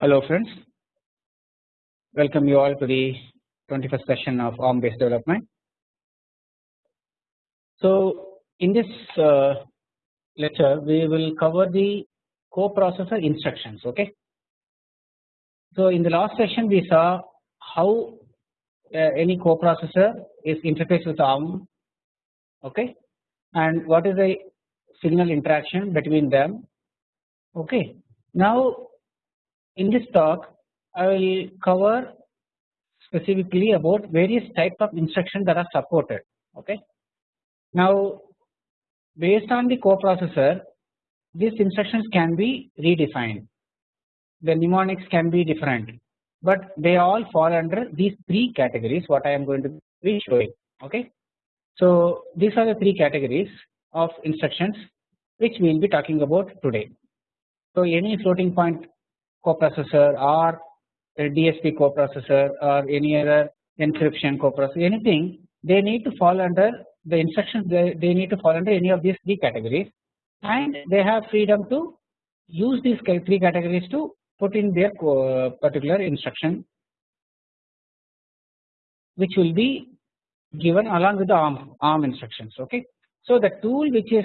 Hello friends, welcome you all to the 21st session of ARM based development. So in this uh, lecture we will cover the coprocessor instructions okay. So in the last session we saw how uh, any coprocessor is interfaced with ARM okay and what is the signal interaction between them okay. Now in this talk I will cover specifically about various type of instructions that are supported okay. Now based on the coprocessor these instructions can be redefined the mnemonics can be different but they all fall under these three categories what I am going to be showing okay. So these are the three categories of instructions which we will be talking about today. So any floating point coprocessor or a DSP coprocessor or any other encryption coprocessor anything they need to fall under the instructions they, they need to fall under any of these three categories and they have freedom to use these three categories to put in their particular instruction which will be given along with the ARM, ARM instructions okay. So the tool which is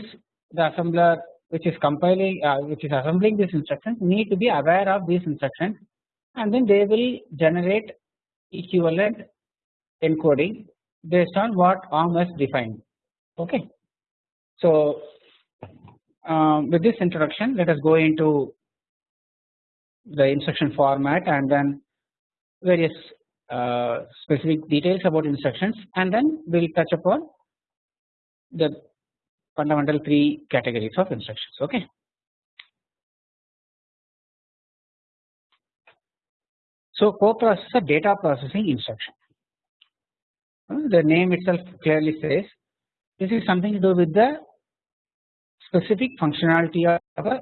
the assembler which is compiling uh, which is assembling these instructions need to be aware of these instructions and then they will generate equivalent encoding based on what ARM has defined okay. So um, with this introduction let us go into the instruction format and then various Uh, specific details about instructions and then we will touch upon the fundamental three categories of instructions okay. So coprocessor data processing instruction uh, the name itself clearly says this is something to do with the specific functionality of a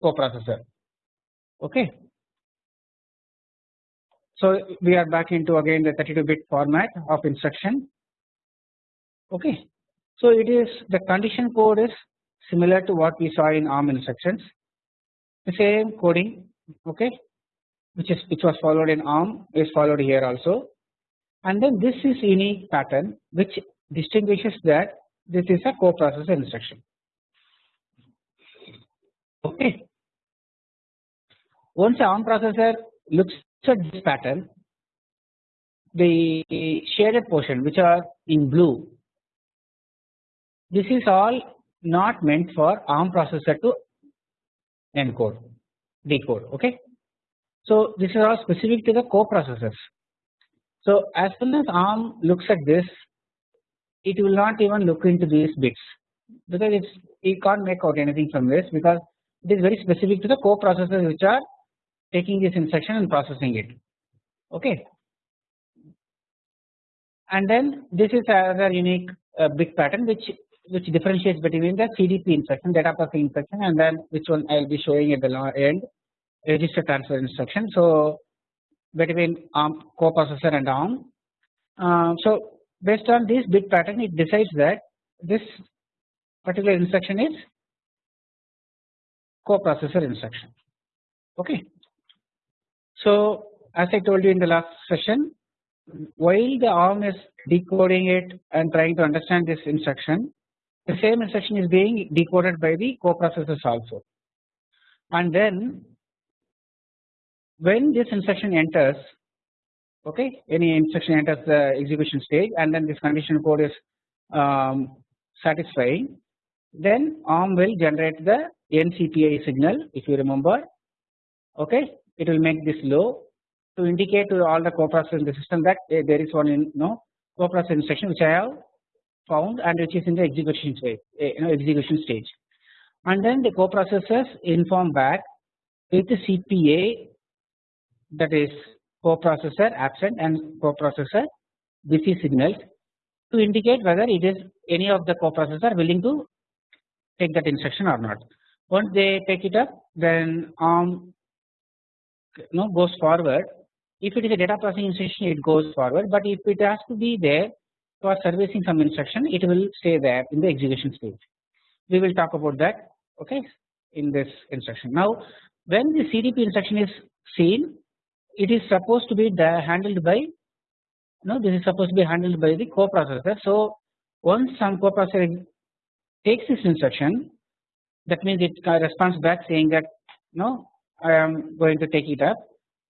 coprocessor okay. So we are back into again the 32 bit format of instruction okay. So it is the condition code is similar to what we saw in ARM instructions the same coding okay which is which was followed in ARM is followed here also and then this is unique pattern which distinguishes that this is a coprocessor instruction okay. Once ARM processor looks at this pattern the shaded portion which are in blue this is all not meant for ARM processor to encode decode okay. So this is all specific to the coprocessors. So as soon as ARM looks at this it will not even look into these bits because it's it can't make out anything from this because it is very specific to the coprocessors which are taking this instruction and processing it okay. And then this is another unique uh, bit pattern which which differentiates between the CDP instruction data processing instruction and then which one I will be showing at the end register transfer instruction. So between ARM coprocessor and ARM. Uh, so based on this bit pattern it decides that this particular instruction is coprocessor instruction okay. So as I told you in the last session while the ARM is decoding it and trying to understand this instruction the same instruction is being decoded by the coprocessors also. And then when this instruction enters okay any instruction enters the execution stage and then this condition code is um, satisfying then ARM will generate the NCPI signal if you remember okay it will make this low to indicate to all the coprocessors in the system that uh, there is one in you know coprocessor instruction which I have found and which is in the execution stage uh, you know execution stage and then the coprocessors inform back with the CPA that is coprocessor absent and coprocessor busy signals to indicate whether it is any of the coprocessor willing to take that instruction or not. Once they take it up then ARM you know, goes forward if it is a data processing instruction it goes forward but if it has to be there for servicing some instruction it will stay there in the execution stage. We will talk about that okay in this instruction. Now when the CDP instruction is seen it is supposed to be handled by no this is supposed to be handled by the coprocessor. So once some coprocessor takes this instruction that means it uh, responds back saying that no I am going to take it up.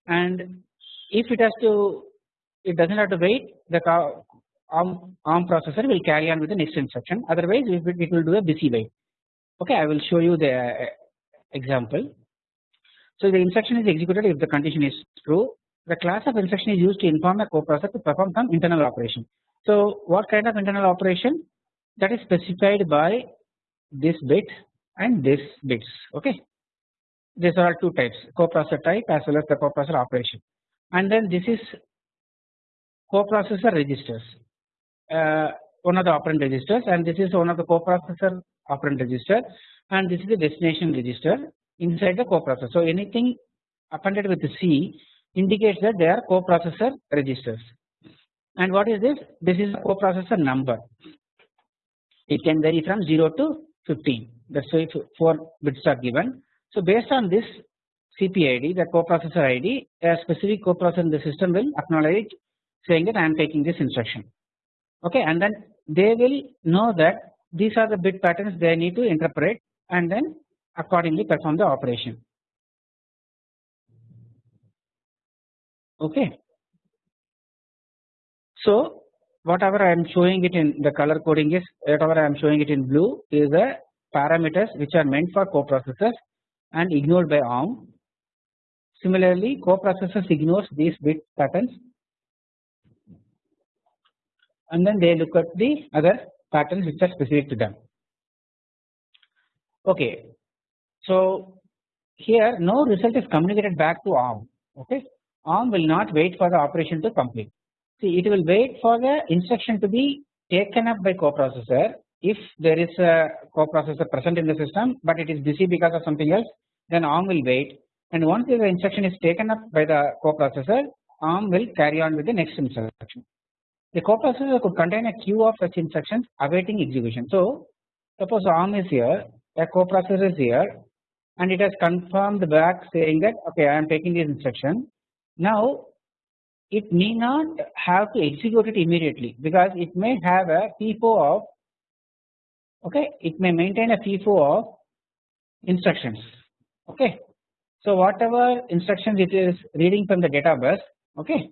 And if it has to it does not have to wait the ARM, ARM processor will carry on with the next instruction. Otherwise it, it will do a busy wait okay I will show you the uh, example. So the instruction is executed if the condition is true. The class of instruction is used to inform a coprocessor to perform some internal operation. So what kind of internal operation? That is specified by this bit and this bits. Okay these are two types coprocessor type as well as the coprocessor operation and then this is coprocessor registers uh, one of the operand registers and this is one of the coprocessor operand register and this is the destination register inside the coprocessor. So anything appended with C indicates that they are coprocessor registers and what is this? This is coprocessor number it can vary from 0 to 15 that's why 4 bits are given. So based on this CPID the coprocessor ID a specific coprocessor in the system will acknowledge saying that I am taking this instruction. Okay and then they will know that these are the bit patterns they need to interpret and then accordingly perform the operation. Okay. So whatever I am showing it in the color coding is whatever I am showing it in blue is the parameters which are meant for coprocessors and ignored by ARM. Similarly coprocessors ignores these bit patterns and then they look at the other patterns which are specific to them. Okay, so here no result is communicated back to ARM. Okay, ARM will not wait for the operation to complete. See, it will wait for the instruction to be taken up by coprocessor if there is a coprocessor present in the system, but it is busy because of something else. Then ARM will wait, and once the instruction is taken up by the coprocessor, ARM will carry on with the next instruction. The coprocessor could contain a queue of such instructions awaiting execution. So, suppose ARM is here, a coprocessor is here, and it has confirmed back saying that okay, I am taking this instruction. Now, it may not have to execute it immediately because it may have a FIFO of okay, it may maintain a FIFO of instructions. Okay, so whatever instructions it is reading from the data bus, okay,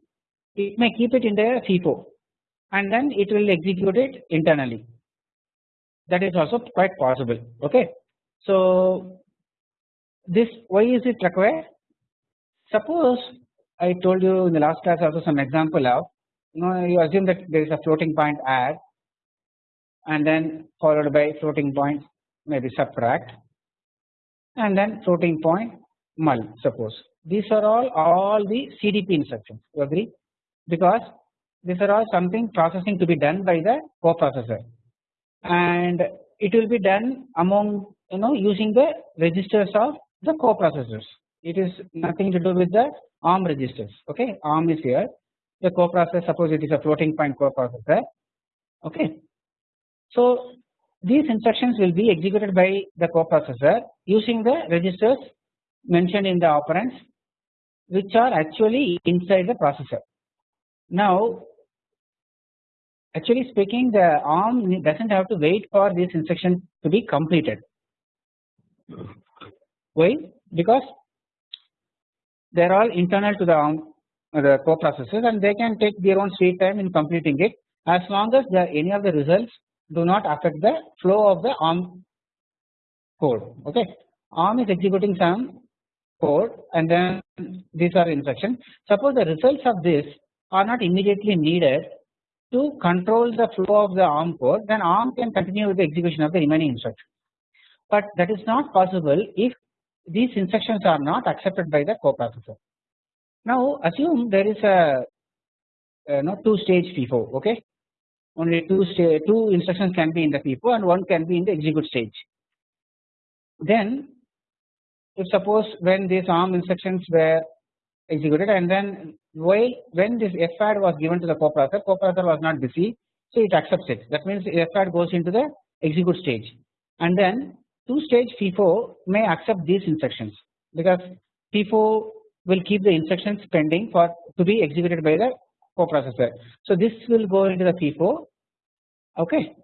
it may keep it in the FIFO and then it will execute it internally. That is also quite possible okay. So this why is it required? Suppose I told you in the last class also some example of you know you assume that there is a floating point add and then followed by floating point maybe subtract and then floating point mul suppose. These are all all the CDP instructions. You agree? Because these are all something processing to be done by the coprocessor. And it will be done among you know using the registers of the coprocessors. It is nothing to do with the ARM registers. Okay? ARM is here. The coprocessor suppose it is a floating point coprocessor. Okay. So these instructions will be executed by the coprocessor using the registers mentioned in the operands which are actually inside the processor. Now actually speaking the ARM does not have to wait for this instruction to be completed. Why? Because they are all internal to the ARM the coprocessors and they can take their own sweet time in completing it as long as the any of the results do not affect the flow of the ARM code. Okay, ARM is executing some code and then these are instructions. Suppose the results of this are not immediately needed to control the flow of the ARM code then ARM can continue with the execution of the remaining instructions. But that is not possible if these instructions are not accepted by the coprocessor. Now assume there is a no two stage FIFO okay only two two instructions can be in the FIFO and one can be in the execute stage. Then if suppose when these ARM instructions were executed and then while when this FAD was given to the coprocessor, coprocessor was not busy So it accepts it that means FAT goes into the execute stage and then 2 stage FIFO may accept these instructions because FIFO will keep the instructions pending for to be executed by the coprocessor. So this will go into the FIFO okay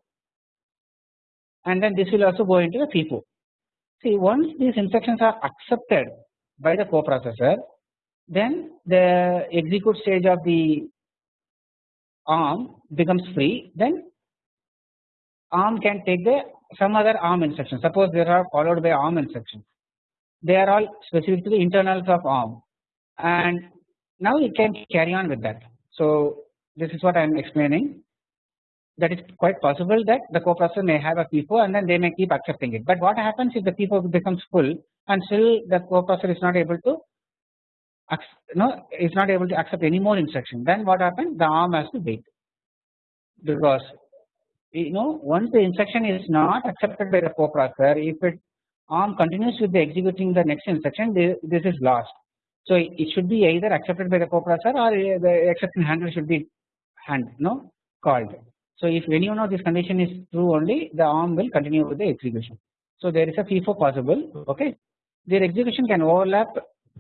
and then this will also go into the FIFO. See once these instructions are accepted by the coprocessor then the execute stage of the ARM becomes free then ARM can take the some other ARM instructions suppose there are followed by ARM instructions they are all specific to the internals of ARM and now it can carry on with that. So this is what I am explaining. That is quite possible that the coprocessor may have a FIFO and then they may keep accepting it. But what happens if the FIFO becomes full and still the coprocessor is not able to no is not able to accept any more instruction? Then what happens? The ARM has to wait. Because you know once the instruction is not accepted by the coprocessor if it ARM continues with the executing the next instruction this is lost. So it should be either accepted by the coprocessor or uh, the exception handler should be hand no called. So if any one of this condition is true only the ARM will continue with the execution. So there is a FIFO possible okay their execution can overlap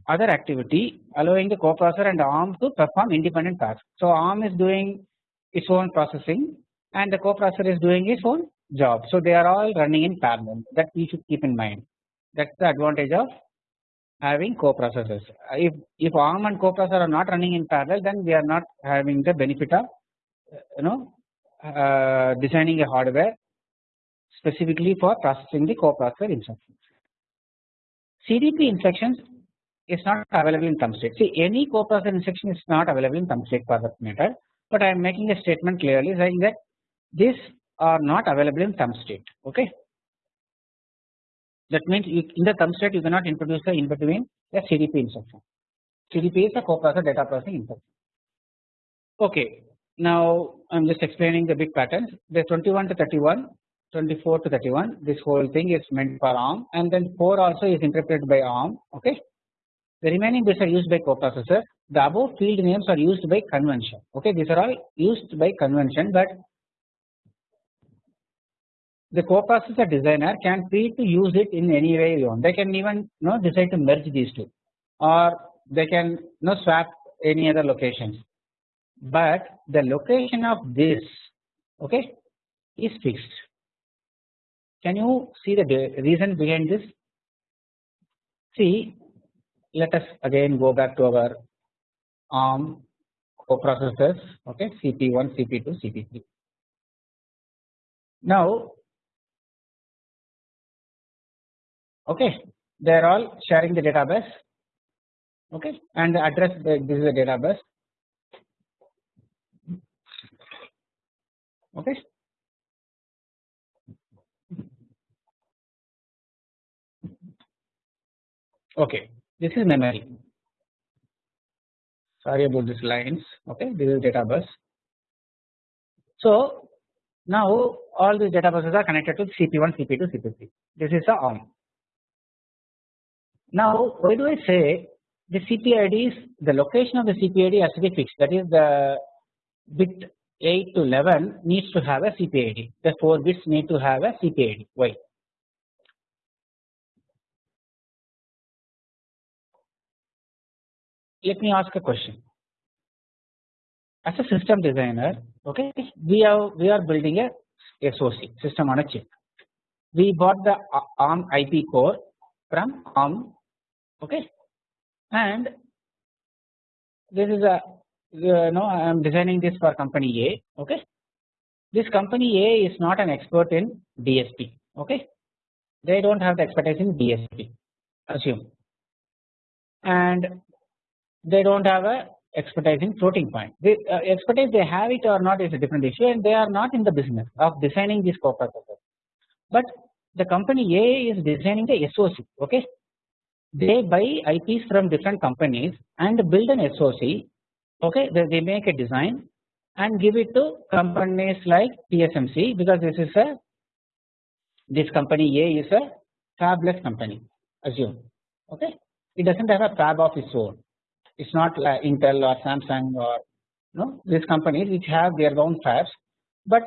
other activity allowing the coprocessor and ARM to perform independent tasks. So ARM is doing its own processing and the coprocessor is doing its own job. So they are all running in parallel that we should keep in mind that is the advantage of having coprocessors. If, if ARM and coprocessor are not running in parallel then we are not having the benefit of you know uh, designing a hardware specifically for processing the coprocessor instructions. CDP instructions is not available in thumb state. See any coprocessor instruction is not available in thumb state for that matter but I am making a statement clearly saying that these are not available in thumb state okay. That means in the thumb state you cannot introduce the in between the CDP instruction. CDP is a coprocessor data processing instruction. Okay, now I am just explaining the bit patterns. The 21 to 31, 24 to 31. This whole thing is meant for ARM, and then 4 also is interpreted by ARM. Okay, the remaining bits are used by coprocessor. The above field names are used by convention. Okay, these are all used by convention, but the coprocessor designer can free to use it in any way you want. They can even you know decide to merge these two, or they can you know swap any other locations. But the location of this okay is fixed. Can you see the reason behind this? See, let us again go back to our ARM coprocessors okay CP1, CP2, CP3. Now okay. They are all sharing the data bus. Okay. And the address this is the data bus. Okay. Okay. This is memory. Sorry about these lines. Okay. This is data bus. So now all these data buses are connected to cp1 cp2 cp3 this is the arm now why do I say the CPID is the location of the CPID has to be fixed? That is the bit 8 to 11 needs to have a CPID the 4 bits need to have a CPID why? Let me ask a question. As a system designer okay we are we are building a SOC system on a chip. We bought the ARM IP core from ARM okay. And this is a you know I am designing this for company A okay? This company A is not an expert in DSP okay? They do not have the expertise in DSP assume. And they do not have a expertise in floating point. The uh, expertise they have it or not is a different issue and they are not in the business of designing this coprocessor but the company A is designing the SOC okay they buy IPs from different companies and build an SOC okay they make a design and give it to companies like TSMC because this is a this company A is a fabless company assume. Okay? It does not have a fab of its own. It is not like Intel or Samsung or no these companies which have their own fabs. But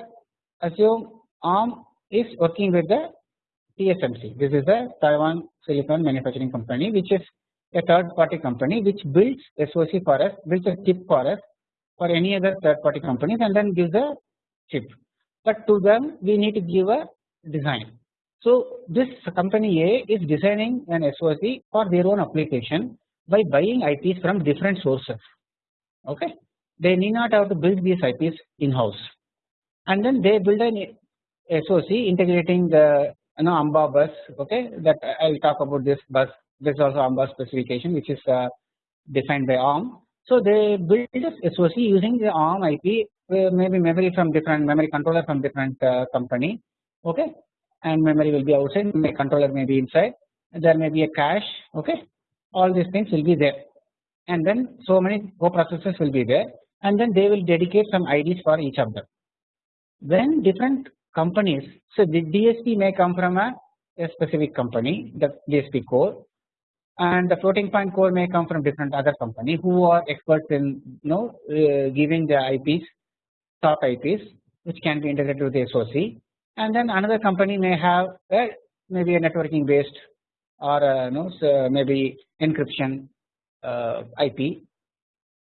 assume ARM is working with the TSMC. This is a Taiwan Silicon Manufacturing Company, which is a third party company which builds SOC for us, builds a chip for us for any other third party companies and then gives a chip. But to them we need to give a design. So this company A is designing an SOC for their own application by buying IPs from different sources. Okay, they need not have to build these IPs in house, and then they build an SOC integrating the you know AMBA bus. Okay, that I will talk about this bus. This is also AMBA specification which is uh, defined by ARM. So they build this SOC using the ARM IP, uh, maybe memory from different memory controller from different uh, company. Okay, and memory will be outside, my controller may be inside. There may be a cache. Okay, all these things will be there, and then so many co-processors will be there, and then they will dedicate some IDs for each of them. When different companies, so the DSP may come from a, a specific company, the DSP core, and the floating point core may come from different other company who are experts in you know uh, giving the IPs top IPs which can be integrated with the SOC and then another company may have a, maybe a networking based or a, you know so maybe encryption uh, IP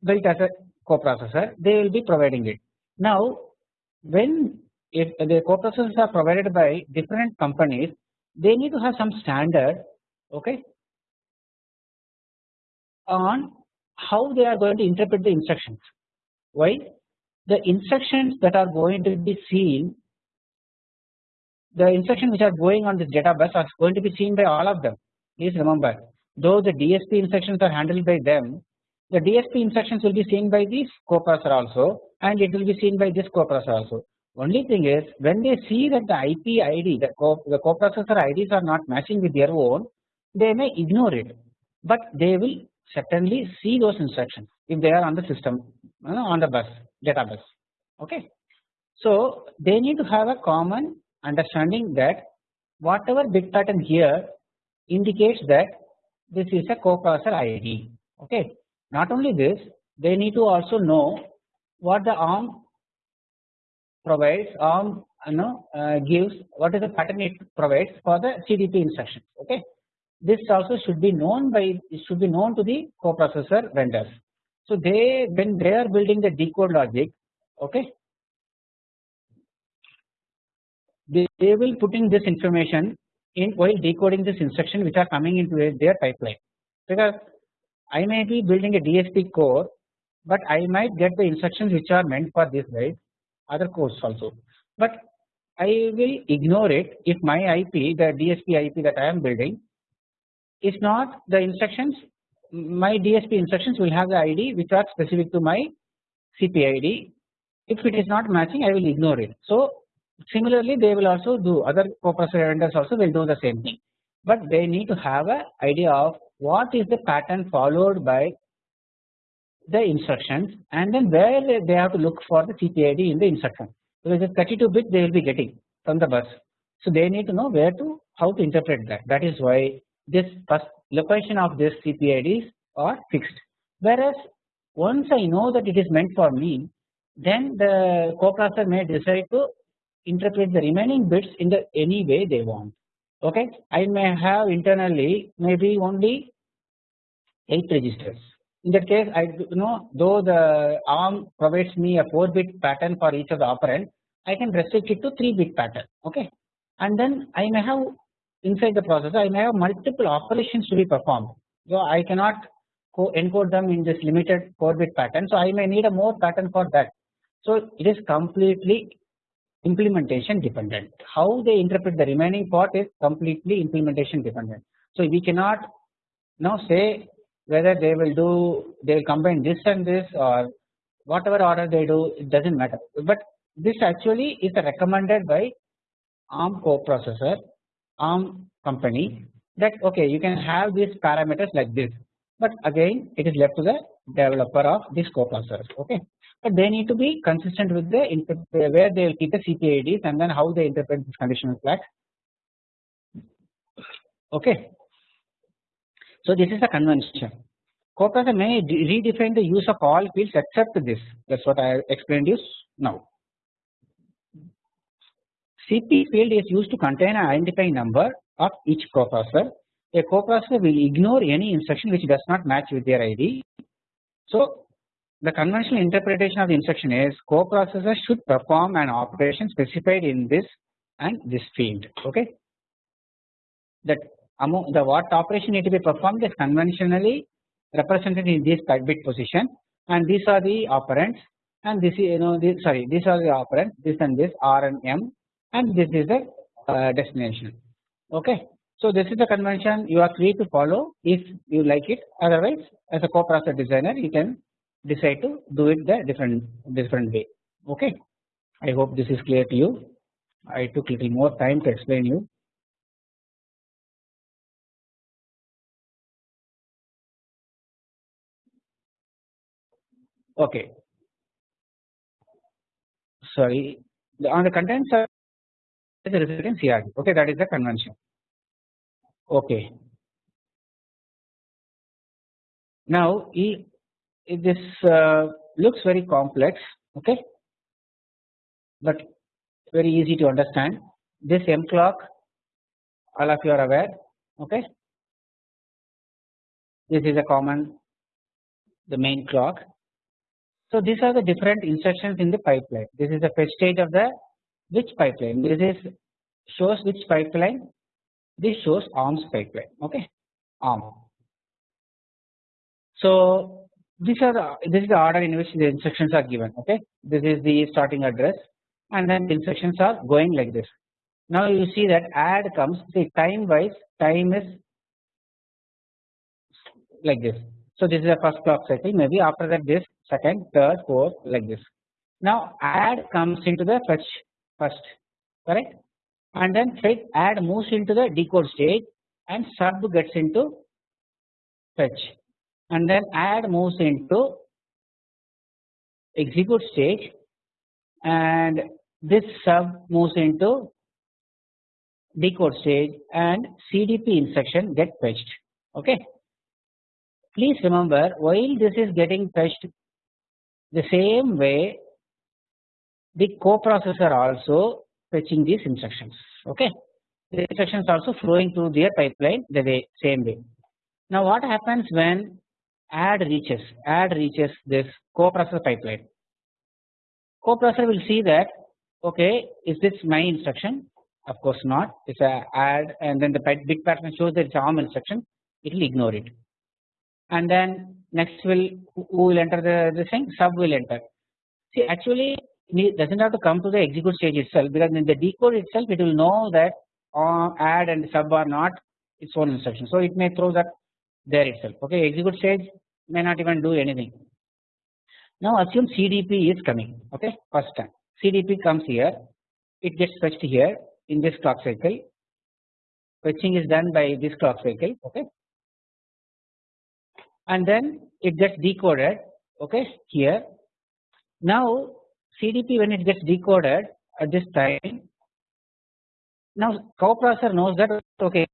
built as a coprocessor. They will be providing it. Now when if the coprocessors are provided by different companies they need to have some standard okay on how they are going to interpret the instructions. Why? The instructions that are going to be seen, the instructions which are going on this data bus are going to be seen by all of them. Please remember, though the DSP instructions are handled by them, the DSP instructions will be seen by this coprocessor also, and it will be seen by this coprocessor also. Only thing is, when they see that the IP ID, the, co the coprocessor IDs are not matching with their own, they may ignore it, but they will certainly see those instructions if they are on the system uh, on the bus data bus okay. So they need to have a common understanding that whatever bit pattern here indicates that this is a coprocessor ID okay. Not only this they need to also know what the ARM provides ARM you know uh, gives what is the pattern it provides for the CDP instructions okay? This also should be known by it should be known to the coprocessor vendors. So they when they are building the decode logic, okay, they, they will put in this information in while decoding this instruction which are coming into their pipeline. Because I may be building a DSP core, but I might get the instructions which are meant for this right other cores also, but I will ignore it if my IP the DSP IP that I am building is not the instructions my DSP instructions will have the ID which are specific to my CPID. If it is not matching I will ignore it. So similarly they will also do other coprocessor vendors also will do the same thing. But they need to have a idea of what is the pattern followed by the instructions and then where they have to look for the CPID in the instruction. So it is 32 bit they will be getting from the bus. So they need to know where to how to interpret that. That is why this first location of this CPIDs are fixed. Whereas once I know that it is meant for me, then the coprocessor may decide to interpret the remaining bits in the any way they want. Okay, I may have internally maybe only eight registers. In that case, I you know though the ARM provides me a four bit pattern for each of the operand, I can restrict it to three bit pattern. Okay, and then I may have inside the processor I may have multiple operations to be performed. So I cannot encode them in this limited 4 bit pattern. So I may need a more pattern for that. So it is completely implementation dependent. How they interpret the remaining part is completely implementation dependent. So we cannot now say whether they will do they will combine this and this or whatever order they do it does not matter. But this actually is recommended by ARM coprocessor ARM company that okay you can have these parameters like this but again it is left to the developer of this coprocessor okay but they need to be consistent with the where they will keep the CPIDs and then how they interpret this conditional flag okay. So this is a convention coprocessor may redefine the use of all fields except this that is what I have explained you now CP field is used to contain an identifying number of each coprocessor. A coprocessor will ignore any instruction which does not match with their ID. So the conventional interpretation of the instruction is coprocessor should perform an operation specified in this and this field. Okay, that among the what operation need to be performed is conventionally represented in this bit position, and these are the operands, and this is you know this sorry these are the operands this and this R and M, and this is the uh, destination. Okay, so this is the convention you are free to follow if you like it. Otherwise, as a coprocessor designer, you can decide to do it the different different way. Okay, I hope this is clear to you. I took little more time to explain you. Okay. Sorry, on the contents are the resultant CRD. Okay, that is the convention. Okay. Now, this uh, looks very complex. Okay, but very easy to understand. This M clock, all of you are aware. Okay, this is a common the main clock so these are the different instructions in the pipeline. This is the fetch stage of the which pipeline. This is shows which pipeline. This shows ARM's pipeline. Okay, ARM. So these are the this is the order in which the instructions are given. Okay, this is the starting address, and then the instructions are going like this. Now you see that add comes. See time wise, time is like this. So this is the first clock cycle. Maybe after that this second, third, fourth like this. Now add comes into the fetch first correct and then fetch add moves into the decode stage and sub gets into fetch and then add moves into execute stage and this sub moves into decode stage and CDP instruction get fetched okay. Please remember while this is getting fetched the same way the coprocessor also fetching these instructions okay? The instructions also flowing through their pipeline the way same way. Now what happens when add reaches add reaches this coprocessor pipeline? Coprocessor will see that okay is this my instruction? Of course not. It's a add and then the bit pattern shows that it's ARM instruction. It will ignore it and then next will who will enter the this thing? Sub will enter. See actually it does not have to come to the execute stage itself because in the decode itself it will know that uh, add and sub are not its own instruction. So it may throw that there itself. Okay execute stage may not even do anything. Now assume CDP is coming. Okay first time. CDP comes here. It gets fetched here in this clock cycle. Fetching is done by this clock cycle. Okay and then it gets decoded okay here. Now CDP when it gets decoded at this time now coprocessor knows that okay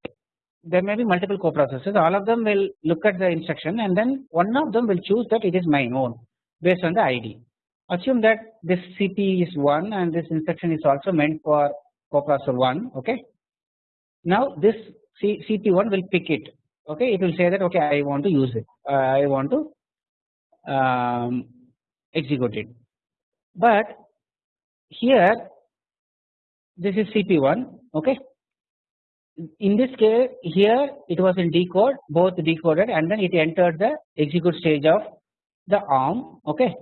there may be multiple coprocessors all of them will look at the instruction and then one of them will choose that it is my own based on the ID. Assume that this CP is 1 and this instruction is also meant for coprocessor 1 okay. Now this C CP1 will pick it okay it will say that okay I want to use it. Uh, I want to um, execute it. But here this is CP1 okay? In this case here it was in decode both decoded and then it entered the execute stage of the ARM okay?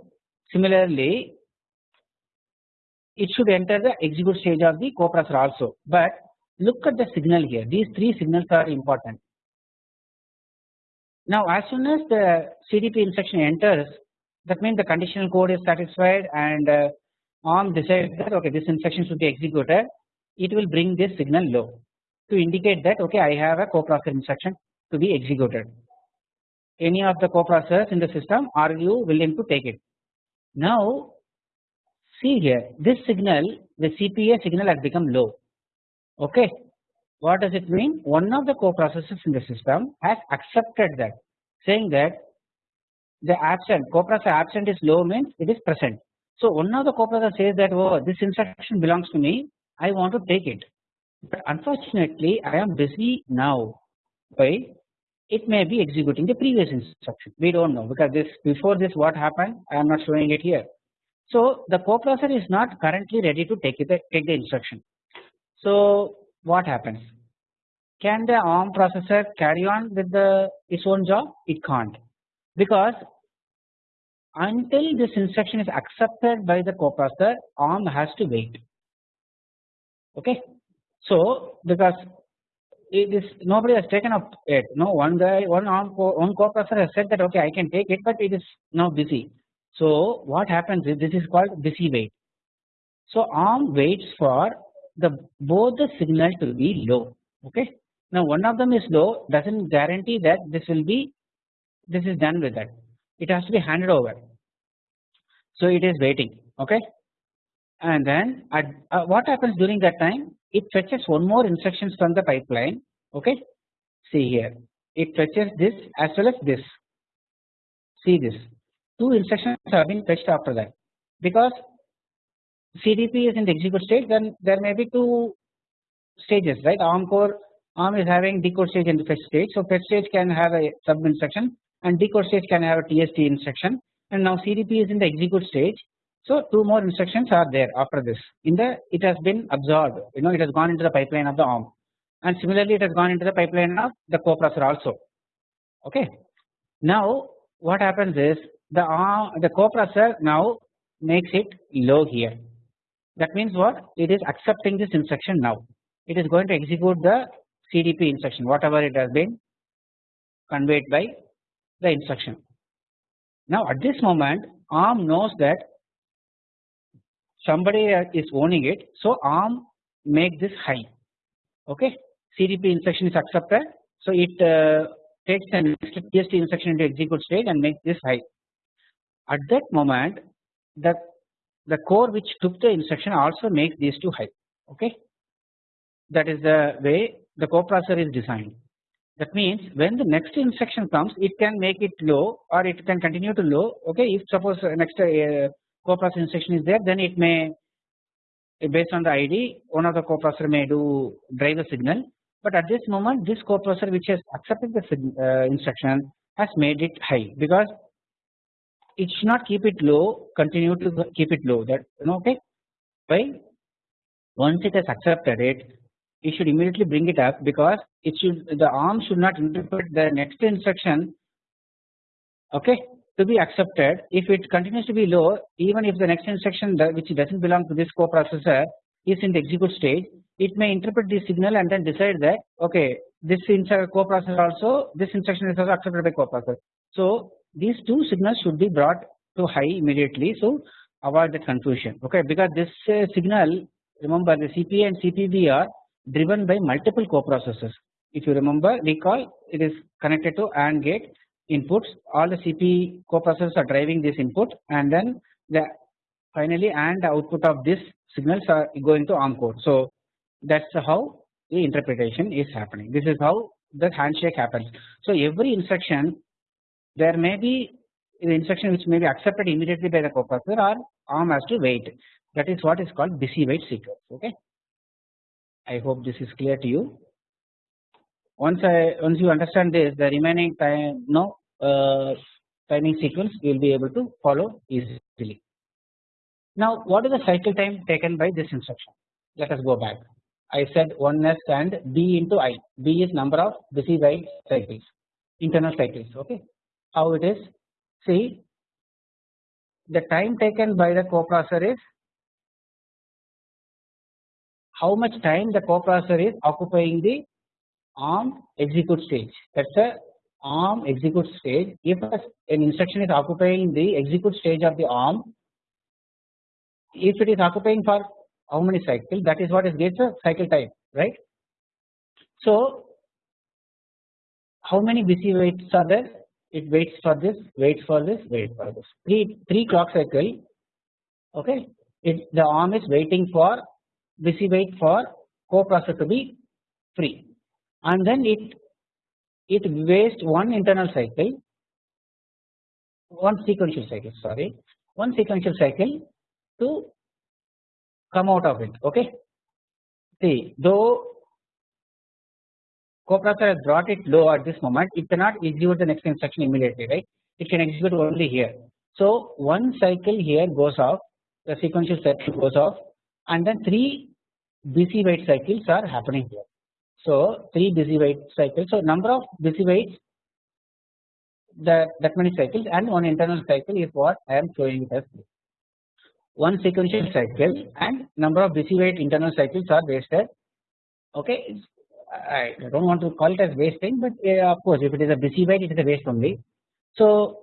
Similarly it should enter the execute stage of the coprocessor also. But look at the signal here. These three signals are important now as soon as the CDP instruction enters that means the conditional code is satisfied and uh, ARM decides that okay this instruction should be executed it will bring this signal low to indicate that okay I have a coprocessor instruction to be executed. Any of the coprocessors in the system are you willing to take it. Now see here this signal the CPA signal has become low okay what does it mean? One of the coprocessors in the system has accepted that saying that the absent coprocessor absent is low means it is present. So one of the coprocessor says that oh this instruction belongs to me I want to take it but unfortunately I am busy now why it may be executing the previous instruction we do not know because this before this what happened I am not showing it here. So the coprocessor is not currently ready to take it take the instruction. So what happens? Can the ARM processor carry on with the its own job? It can't because until this instruction is accepted by the coprocessor ARM has to wait okay. So because it is nobody has taken up it no one guy one ARM one coprocessor has said that okay I can take it but it is now busy. So what happens is this is called busy wait. So ARM waits for the both the signal to be low okay. Now one of them is low does not guarantee that this will be this is done with that. It has to be handed over. So it is waiting okay? And then at, uh, what happens during that time? It fetches one more instructions from the pipeline okay? See here. It fetches this as well as this. See this. Two instructions have been fetched after that. Because CDP is in the execute state then there may be two stages right? ARM core ARM is having decode stage and fetch stage. So fetch stage can have a sub instruction and decode stage can have a TST instruction and now CDP is in the execute stage. So two more instructions are there after this. In the it has been absorbed. You know it has gone into the pipeline of the ARM. And similarly it has gone into the pipeline of the coprocessor also. Okay. Now what happens is the ARM the coprocessor now makes it low here that means what? It is accepting this instruction now. It is going to execute the CDP instruction whatever it has been conveyed by the instruction. Now at this moment ARM knows that somebody is owning it so ARM make this high. Okay? CDP instruction is accepted so it uh, takes an TST instruction into execute state and makes this high. At that moment the the core which took the instruction also makes these two high okay? That is the way the coprocessor is designed. That means when the next instruction comes it can make it low or it can continue to low okay? If suppose next uh, coprocessor instruction is there then it may based on the ID one of the coprocessor may do drive the signal. But at this moment this coprocessor which has accepted the uh, instruction has made it high because it should not keep it low continue to keep it low. That you know okay? Why? Once it has accepted it it should immediately bring it up because it should the arm should not interpret the next instruction okay to be accepted. If it continues to be low even if the next instruction which does not belong to this coprocessor is in the execute stage it may interpret the signal and then decide that okay this coprocessor also this instruction is also accepted by coprocessor. So these two signals should be brought to high immediately so avoid the confusion okay because this uh, signal remember the CPA and CPB are driven by multiple coprocessors if you remember recall it is connected to AND gate inputs all the CP coprocessors are driving this input and then the finally and output of this signals are going to ARM core. So that is how the interpretation is happening this is how the handshake happens. So every instruction there may be the instruction which may be accepted immediately by the coprocessor or ARM has to wait. That is what is called busy wait sequence okay. I hope this is clear to you. Once I once you understand this the remaining time no uh, timing sequence you will be able to follow easily. Now what is the cycle time taken by this instruction? Let us go back. I said 1s and b into i. B is number of busy wait cycles internal cycles okay how it is. See the time taken by the coprocessor is how much time the coprocessor is occupying the ARM execute stage. That is the ARM execute stage. If an instruction is occupying the execute stage of the ARM if it is occupying for how many cycles that is what is gets a cycle time right. So how many busy waits are there it waits for this waits for this waits for this. 3 3 clock cycle okay? It the arm is waiting for busy wait for coprocessor to be free. And then it it wastes one internal cycle one sequential cycle sorry one sequential cycle to come out of it okay? See though coprocessor has brought it low at this moment. It cannot execute the next instruction immediately right? It can execute only here. So one cycle here goes off the sequential cycle goes off and then 3 busy wait cycles are happening here. So 3 busy wait cycles. So number of busy waits that that many cycles and one internal cycle is what I am showing as one sequential cycle and number of busy wait internal cycles are wasted. Okay I do not want to call it as wasting but uh, of course if it is a busy wait it is a waste only. So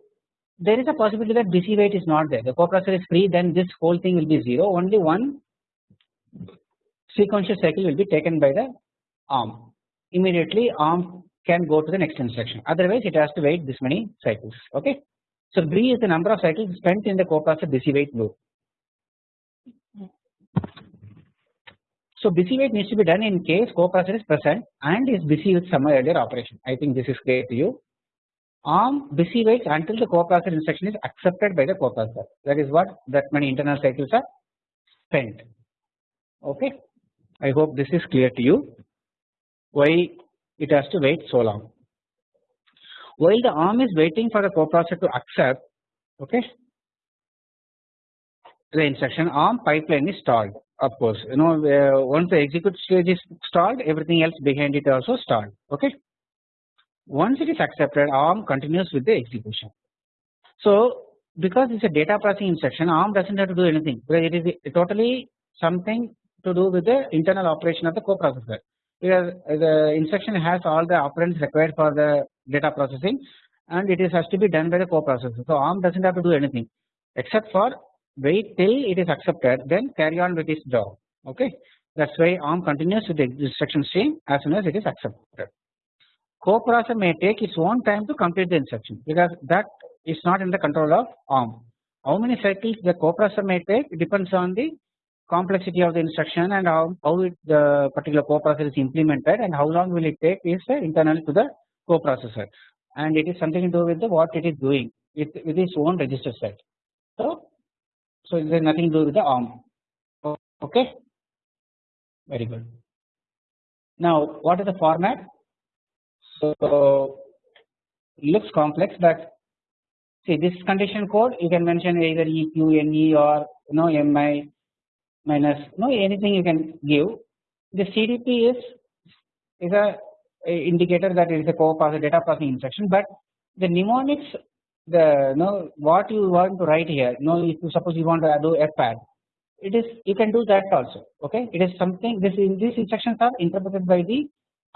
there is a possibility that busy wait is not there the coprocessor is free then this whole thing will be 0 only one sequential cycle will be taken by the ARM immediately ARM can go to the next instruction otherwise it has to wait this many cycles okay. So B is the number of cycles spent in the coprocessor busy wait loop. So busy wait needs to be done in case coprocessor is present and is busy with some earlier operation. I think this is clear to you. ARM busy waits until the coprocessor instruction is accepted by the coprocessor. That is what that many internal cycles are spent. Okay. I hope this is clear to you. Why it has to wait so long. While the ARM is waiting for the coprocessor to accept, okay, the instruction ARM pipeline is stalled of course you know uh, once the execute stage is stalled everything else behind it also stalled okay. Once it is accepted ARM continues with the execution. So because it is a data processing instruction ARM does not have to do anything because it is totally something to do with the internal operation of the coprocessor because the instruction has all the operands required for the data processing and it is has to be done by the coprocessor. So ARM does not have to do anything except for wait till it is accepted then carry on with its job okay that is why ARM continues with the instruction stream as soon as it is accepted. Coprocessor may take its own time to complete the instruction because that is not in the control of ARM. How many cycles the coprocessor may take depends on the complexity of the instruction and how, how it, the particular coprocessor is implemented and how long will it take is uh, internal to the coprocessor and it is something to do with the what it is doing with, with its own register set. So so there is nothing to do with the ARM. Okay, very good. Now what is the format? So looks complex, but see this condition code you can mention either EQ, NE or you know MI minus no anything you can give. The CDP is is a, a indicator that it is a co-processor data processing instruction, but the mnemonics the know what you want to write here know if you suppose you want to do fpad it is you can do that also okay? It is something this in these instructions are interpreted by the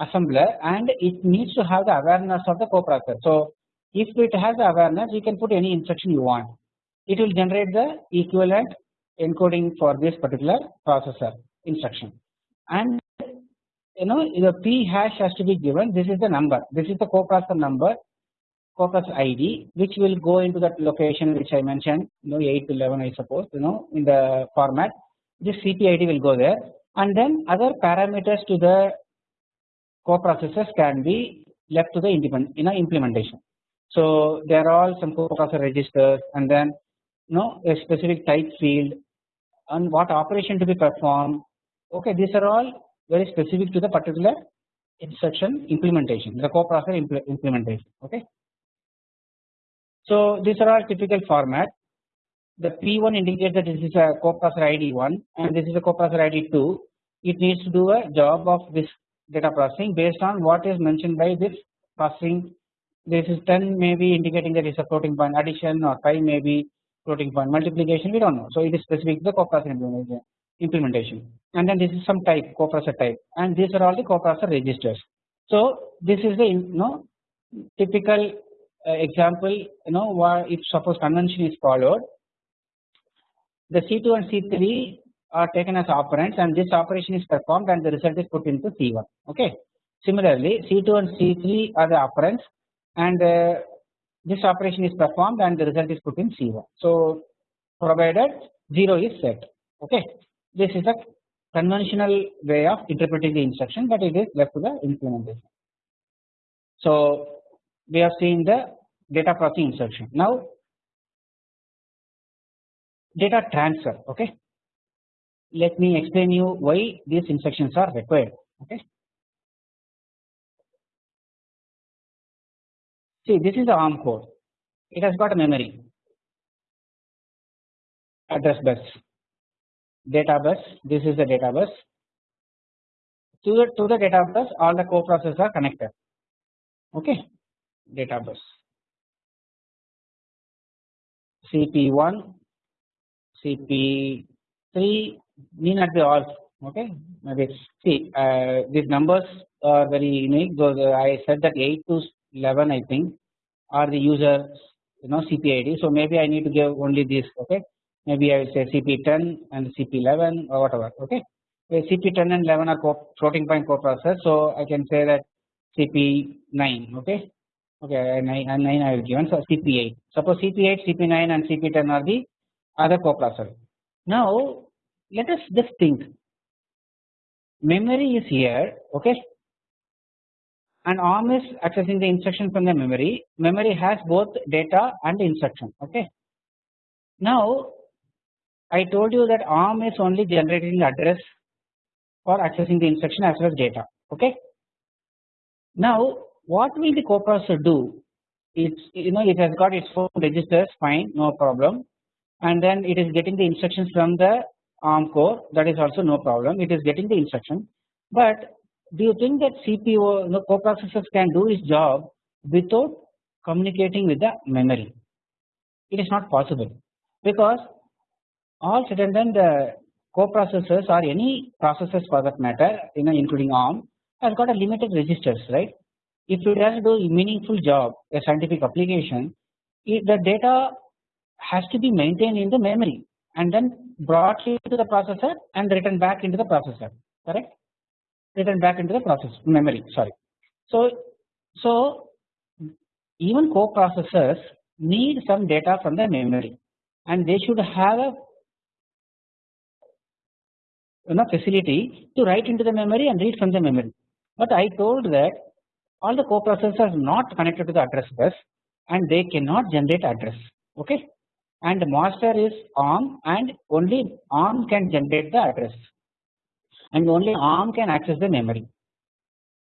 assembler and it needs to have the awareness of the coprocessor. So if it has the awareness you can put any instruction you want. It will generate the equivalent encoding for this particular processor instruction. And you know the p hash has to be given. This is the number. This is the coprocessor number focus ID which will go into that location which I mentioned you know 8 to 11 I suppose you know in the format this CPID will go there and then other parameters to the coprocessors can be left to the independent you know implementation. So there are all some coprocessor registers and then you know a specific type field and what operation to be performed okay these are all very specific to the particular instruction implementation the coprocessor impl implementation okay. So these are all typical format. The P1 indicates that this is a coprocessor ID 1 and this is a coprocessor ID 2. It needs to do a job of this data processing based on what is mentioned by this processing. This is 10 may be indicating that it's a floating point addition or 5 may be floating point multiplication we don't know. So it is specific to the coprocessor implementation and then this is some type coprocessor type and these are all the coprocessor registers. So this is the you know typical example you know if suppose convention is followed the C2 and C3 are taken as operands and this operation is performed and the result is put into C1 okay. Similarly C2 and C3 are the operands and uh, this operation is performed and the result is put in C1. So provided 0 is set okay. This is a conventional way of interpreting the instruction but it is left to the implementation. So we have seen the data processing instruction. Now data transfer okay. let me explain you why these instructions are required. Okay. See, this is the ARM core. It has got a memory, address bus, data bus. This is the data bus. To the to the data bus, all the co-processors are connected. Okay, data bus. CP1, CP3 need not be all okay? Maybe see uh, these numbers are very unique though I said that 8 to 11 I think are the user you know CPID so maybe I need to give only this okay? Maybe I will say CP10 and CP11 or whatever okay? CP10 and 11 are floating point coprocessors so I can say that CP9 okay okay and uh, 9, and 9 I will given. So CP8 suppose CP8 CP9 and CP10 are the other coprocessor. Now let us just think. Memory is here okay? And ARM is accessing the instruction from the memory. Memory has both data and instruction okay? Now I told you that ARM is only generating the address for accessing the instruction as well as data okay? Now what will the coprocessor do? It's you know it has got its own registers fine no problem. And then it is getting the instructions from the ARM core. That is also no problem. It is getting the instruction. But do you think that CPU no coprocessors can do its job without communicating with the memory? It is not possible. Because all said and the coprocessors or any processors for that matter you know including ARM has got a limited registers right if it has to do a meaningful job a scientific application the data has to be maintained in the memory and then brought into the processor and written back into the processor correct written back into the process memory sorry. So, so even coprocessors need some data from the memory and they should have a you know facility to write into the memory and read from the memory. But I told that all the coprocessors are not connected to the address bus and they cannot generate address okay and the master is ARM and only ARM can generate the address and only ARM can access the memory.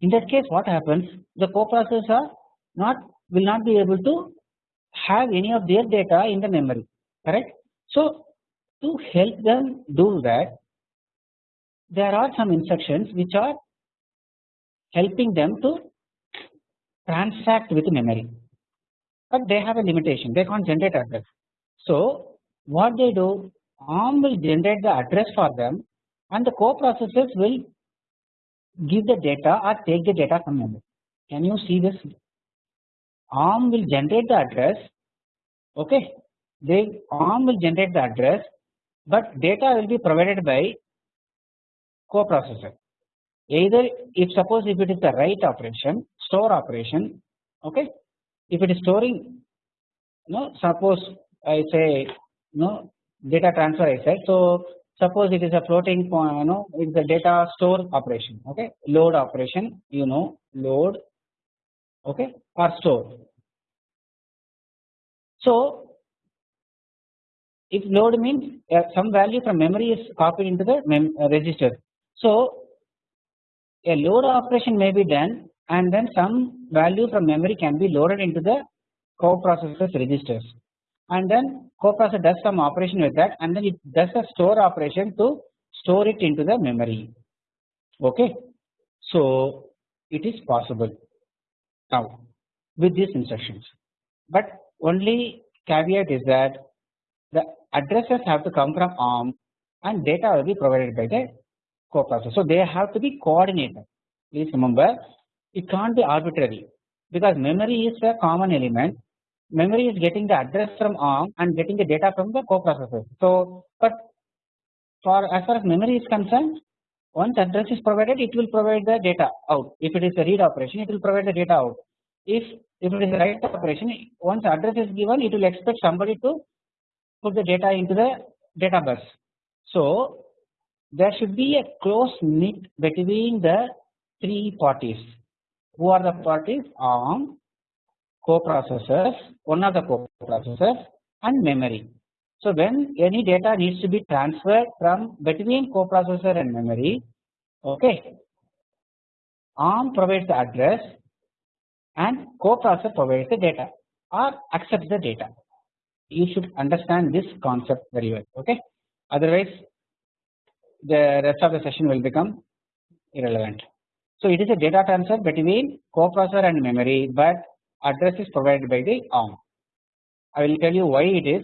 In that case what happens the coprocessors are not will not be able to have any of their data in the memory correct. So to help them do that there are some instructions which are helping them to transact with memory but they have a limitation they can't generate address. So what they do ARM will generate the address for them and the coprocessors will give the data or take the data from memory. Can you see this? ARM will generate the address okay they ARM will generate the address but data will be provided by coprocessor either if suppose if it is the write operation store operation okay if it is storing no suppose I say no data transfer I said so suppose it is a floating point you know it is a data store operation okay load operation you know load okay or store. So if load means uh, some value from memory is copied into the uh, register. So a load operation may be done and then some value from memory can be loaded into the coprocessor's registers. And then coprocessor does some operation with that and then it does a store operation to store it into the memory. Okay. So it is possible. Now with these instructions. But only caveat is that the addresses have to come from ARM and data will be provided by the coprocessor. So they have to be coordinated. Please remember it can't be arbitrary because memory is a common element memory is getting the address from ARM and getting the data from the coprocessor. So, but for as far as memory is concerned, once address is provided, it will provide the data out. If it is a read operation, it will provide the data out. If if it is a write operation, once address is given, it will expect somebody to put the data into the data bus. So, there should be a close knit between the three parties. Who are the parties? ARM, coprocessors, one of the coprocessors and memory. So when any data needs to be transferred from between coprocessor and memory, okay, ARM provides the address and coprocessor provides the data or accepts the data. You should understand this concept very well, okay. Otherwise, the rest of the session will become irrelevant. So it is a data transfer between coprocessor and memory, but address is provided by the ARM. I will tell you why it is,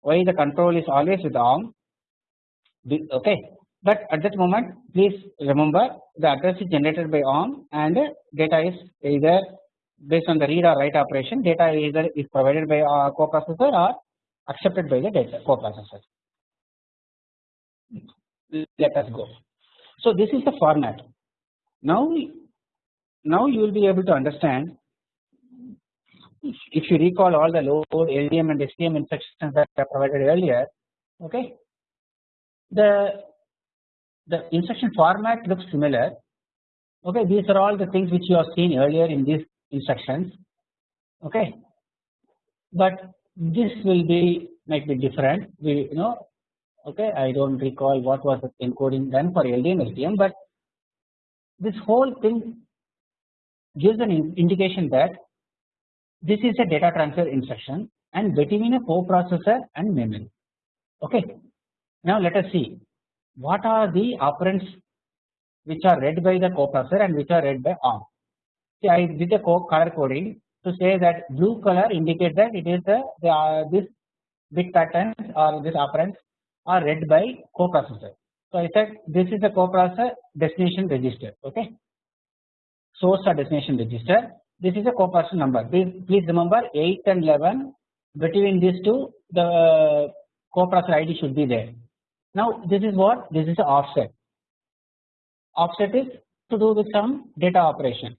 why the control is always with ARM. Okay, but at that moment, please remember the address is generated by ARM and data is either based on the read or write operation. Data either is provided by a coprocessor or accepted by the data coprocessor. Let us go. So this is the format. Now, now you will be able to understand if you recall all the load LDM and STM instructions that are provided earlier okay? The the instruction format looks similar okay? These are all the things which you have seen earlier in these instructions okay? But this will be might be different. We you know okay? I do not recall what was the encoding done for LDM STM but this whole thing gives an indication that this is a data transfer instruction and between a coprocessor and memory. Okay. Now let us see what are the operands which are read by the coprocessor and which are read by ARM. See, I did a color coding to say that blue color indicates that it is the, the uh, this bit patterns or this operands are read by coprocessor. So I said this is the coprocessor uh, destination register. Okay, source or destination register this is a coprocessor number. Please, please remember 8 and 11 between these two the coprocessor ID should be there. Now this is what this is the offset. Offset is to do with some data operation.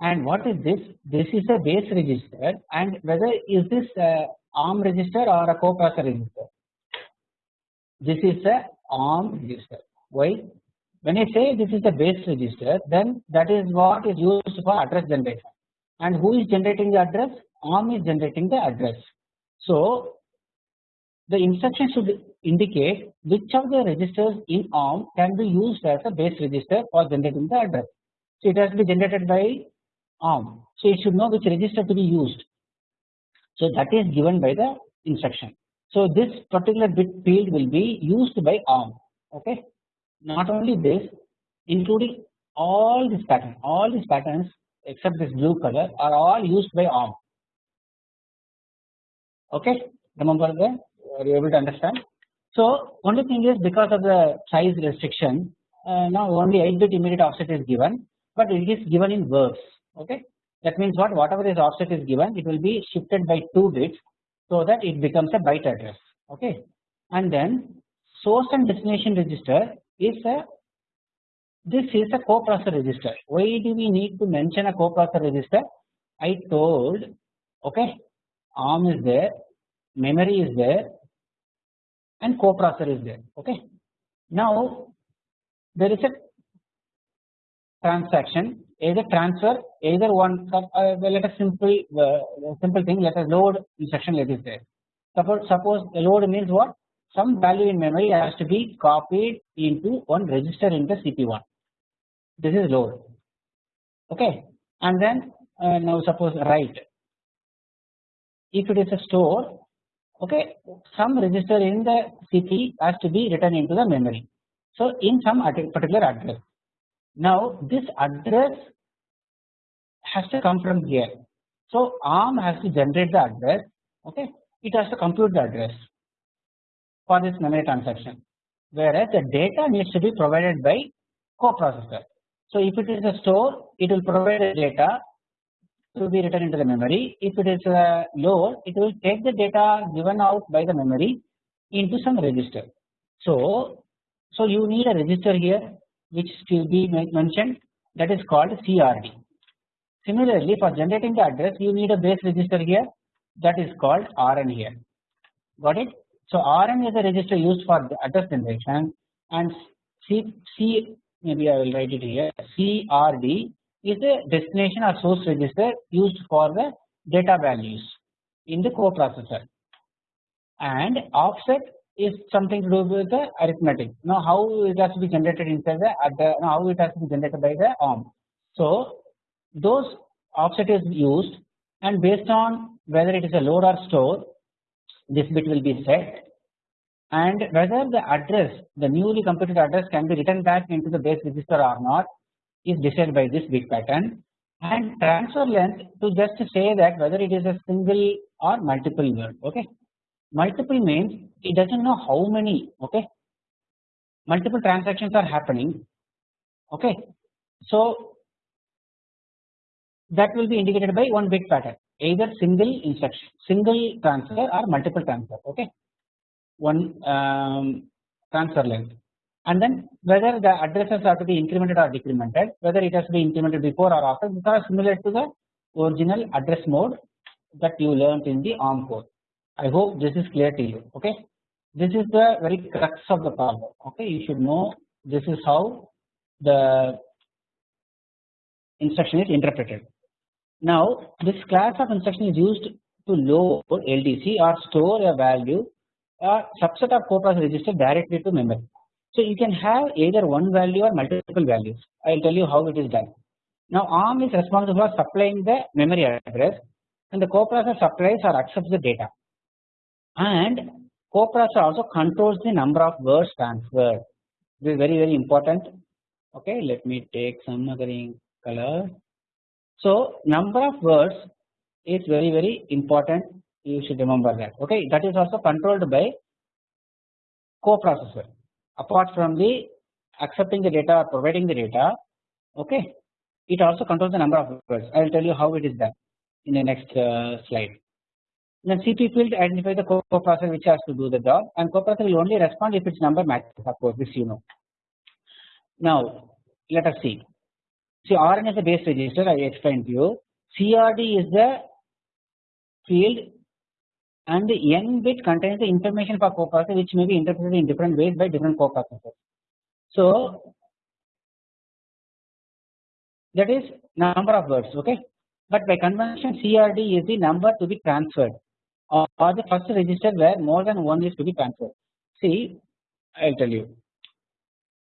And what is this? This is a base register and whether is this a ARM register or a coprocessor register. This is a ARM register. Why? When I say this is the base register then that is what is used for address generation and who is generating the address ARM is generating the address. So the instruction should indicate which of the registers in ARM can be used as a base register for generating the address. So it has to be generated by ARM. So it should know which register to be used. So that is given by the instruction. So this particular bit field will be used by ARM. Okay. Not only this, including all these patterns, all these patterns except this blue color are all used by ARM. Okay, remember that? Are you able to understand? So only thing is because of the size restriction, uh, now only 8 bit immediate offset is given, but it is given in verbs. Okay, that means what? Whatever is offset is given, it will be shifted by 2 bits so that it becomes a byte address. Okay, and then source and destination register is a this is a coprocessor register. Why do we need to mention a coprocessor register? I told okay ARM is there, memory is there and coprocessor is there okay. Now there is a transaction either transfer either one uh, let us simple uh, simple thing let us load instruction let there. Suppose suppose load means what? Some value in memory has to be copied into one register in the CP1 this is load. Okay? And then uh, now suppose write. If it is a store okay some register in the CP has to be written into the memory. So in some particular address now this address has to come from here. So ARM has to generate the address okay? It has to compute the address for this memory transaction. Whereas the data needs to be provided by coprocessor. So if it is a store, it will provide the data to be written into the memory. If it is uh, a load, it will take the data given out by the memory into some register. So, so you need a register here which will be mentioned that is called CRD. Similarly, for generating the address, you need a base register here that is called RN here. Got it? So RN is a register used for the address generation and C, C maybe I will write it here CRD is the destination or source register used for the data values in the coprocessor and offset is something to do with the arithmetic. Now how it has to be generated inside the at the now how it has to be generated by the ARM. So those offset is used and based on whether it is a load or store this bit will be set and whether the address the newly computed address can be written back into the base register or not is decided by this bit pattern and transfer length to just say that whether it is a single or multiple word okay multiple means it does not know how many okay? Multiple transactions are happening okay? So that will be indicated by one bit pattern. Either single instruction single transfer or multiple transfer okay? One um, transfer length. And then whether the addresses are to be incremented or decremented whether it has to be incremented before or after are similar to the original address mode that you learnt in the ARM code I hope this is clear to you okay this is the very crux of the problem okay you should know this is how the instruction is interpreted now this class of instruction is used to load LDC or store a value or subset of coprocessor register directly to memory. So you can have either one value or multiple values. I will tell you how it is done. Now ARM is responsible for supplying the memory address and the coprocessor supplies or accepts the data and coprocessor also controls the number of words transferred. This is very very important. Okay, let me take some other color. So number of words is very very important you should remember that okay that is also controlled by coprocessor apart from the accepting the data or providing the data okay it also controls the number of words I will tell you how it is done in the next uh, slide. Then CP field identifies the coprocessor which has to do the job and coprocessor will only respond if its number matches of course this you know. Now let us see See Rn is a base register I explained to you. CRD is the field and the n bit contains the information for coprocessor which may be interpreted in different ways by different coprocessors. So that is number of words okay but by convention CRD is the number to be transferred Uh, or, or the first register where more than one is to be transferred. See I will tell you.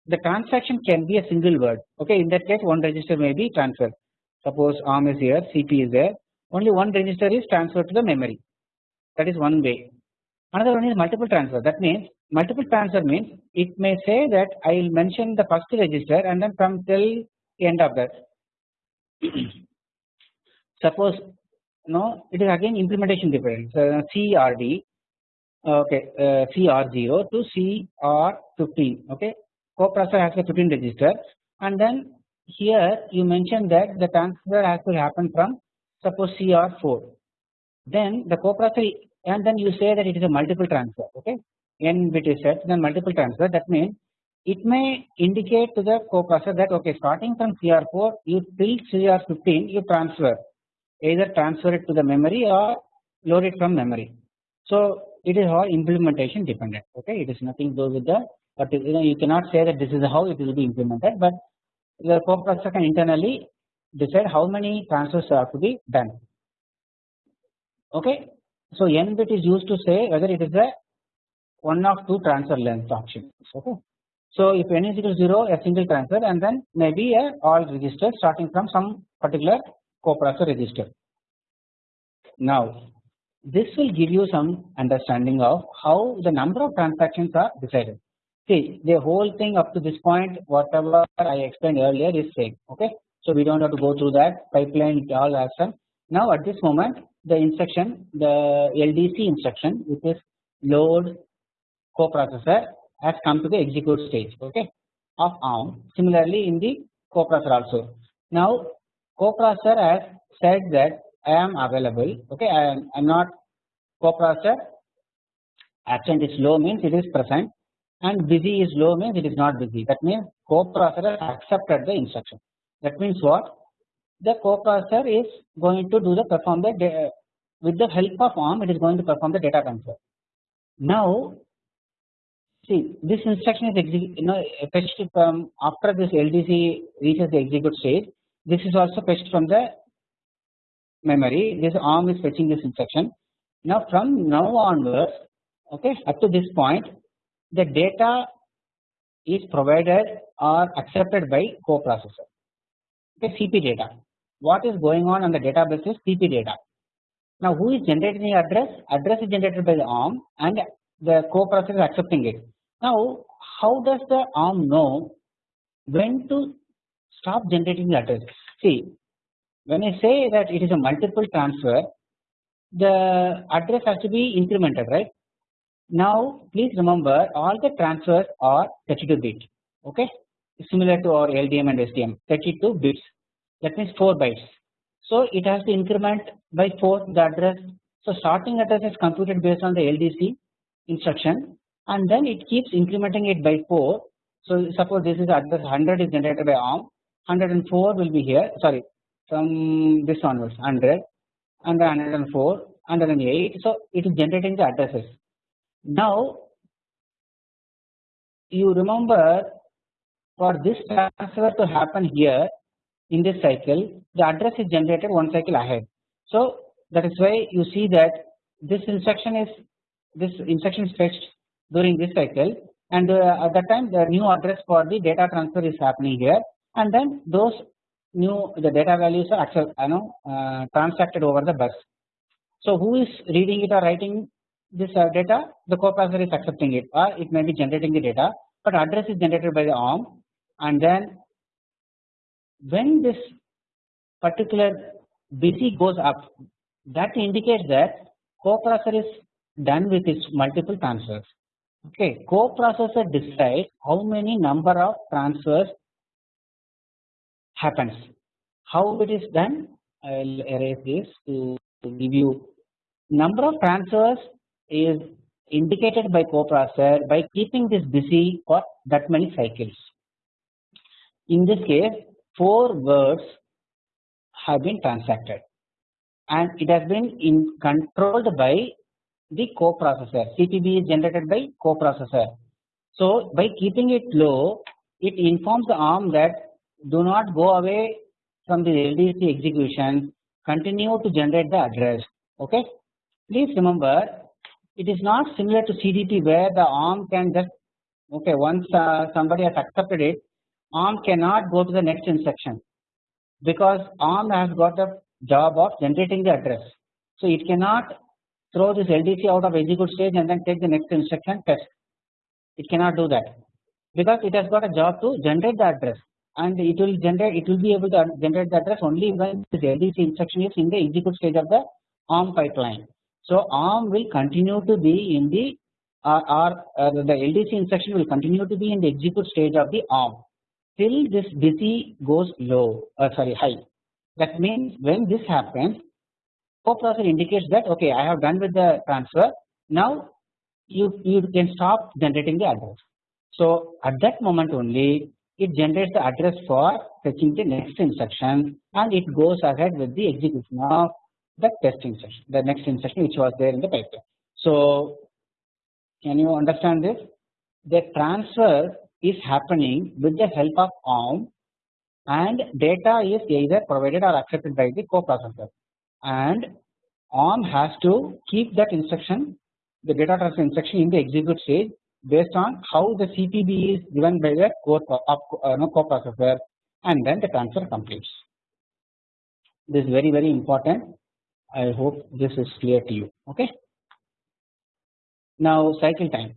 The transaction can be a single word. Okay in that case one register may be transferred. Suppose ARM is here CP is there. Only one register is transferred to the memory. That is one way. Another one is multiple transfer. That means multiple transfer means it may say that I will mention the first register and then from till end of that. Suppose no it is again implementation difference. Uh, CRD okay uh, CR0 to CR15 okay? Coprocessor has a 15 register. And then here you mention that the transfer has to happen from suppose CR4 then the coprocessor and then you say that it is a multiple transfer okay? N bit is set then multiple transfer. That means it may indicate to the coprocessor that okay starting from CR4 you till CR15 you transfer either transfer it to the memory or load it from memory. So it is all implementation dependent okay? It is nothing to do with the but you know you cannot say that this is how it will be implemented but the coprocessor can internally decide how many transfers are to be done. Okay? So n bit is used to say whether it is a one of two transfer length options okay? So if n is equal to 0 a single transfer and then maybe a all register starting from some particular coprocessor register now this will give you some understanding of how the number of transactions are decided See the whole thing up to this point whatever I explained earlier is same okay. So we do not have to go through that pipeline it all has some. Now at this moment the instruction the LDC instruction which is load coprocessor has come to the execute stage okay of ARM similarly in the coprocessor also. Now coprocessor has said that I am available okay I am, I am not coprocessor. Absent is low means it is present and busy is low means it is not busy. That means coprocessor accepted the instruction. That means what? The coprocessor is going to do the perform the with the help of ARM it is going to perform the data transfer. Now see this instruction is you know fetched from after this LDC reaches the execute stage this is also fetched from the memory. This ARM is fetching this instruction now from now onwards okay up to this point the data is provided or accepted by coprocessor. Okay CP data. What is going on on the data bus is CP data. Now who is generating the address? Address is generated by the ARM and the coprocessor is accepting it. Now how does the ARM know when to stop generating the address see when I say that it is a multiple transfer the address has to be incremented right now please remember all the transfers are 32 bit okay similar to our LDM and STM 32 bits that means 4 bytes. So it has to increment by 4 the address. So starting address is computed based on the LDC instruction and then it keeps incrementing it by 4. So suppose this is address 100 is generated by ARM 104 will be here. Sorry from this onwards 100 and 104 108 so it is generating the addresses. Now you remember for this transfer to happen here in this cycle the address is generated one cycle ahead. So that is why you see that this instruction is this instruction is fetched during this cycle. And uh, at that time the new address for the data transfer is happening here and then those new the data values are accept, you know uh, transacted over the bus. So who is reading it or writing this uh, data? The coprocessor is accepting it or it may be generating the data but address is generated by the ARM and then when this particular BC goes up that indicates that coprocessor is done with its multiple transfers. Okay coprocessor decides how many number of transfers happens how it is done I will erase this to, to give you number of transfers is indicated by coprocessor by keeping this busy for that many cycles. In this case 4 words have been transacted and it has been in controlled by the coprocessor CPB is generated by coprocessor. So by keeping it low it informs the ARM that do not go away from the LDC execution continue to generate the address okay. Please remember it is not similar to CDP where the ARM can just okay once uh, somebody has accepted it ARM cannot go to the next instruction because ARM has got the job of generating the address. So it cannot throw this LDC out of execute stage and then take the next instruction test. It cannot do that because it has got a job to generate the address and it will generate it will be able to generate the address only when this LDC instruction is in the execute stage of the ARM pipeline. So ARM will continue to be in the uh, or uh, the LDC instruction will continue to be in the execute stage of the ARM till this busy goes low uh, sorry high. That means when this happens coprocessor indicates that okay I have done with the transfer now you you can stop generating the address. So at that moment only it generates the address for fetching the next instruction and it goes ahead with the execution of the test instruction the next instruction which was there in the pipeline. So can you understand this? The transfer is happening with the help of ARM and data is either provided or accepted by the coprocessor and ARM has to keep that instruction the data transfer instruction in the execute stage based on how the CPB is given by the core uh, no, coprocessor and then the transfer completes. This is very very important I hope this is clear to you okay. Now cycle time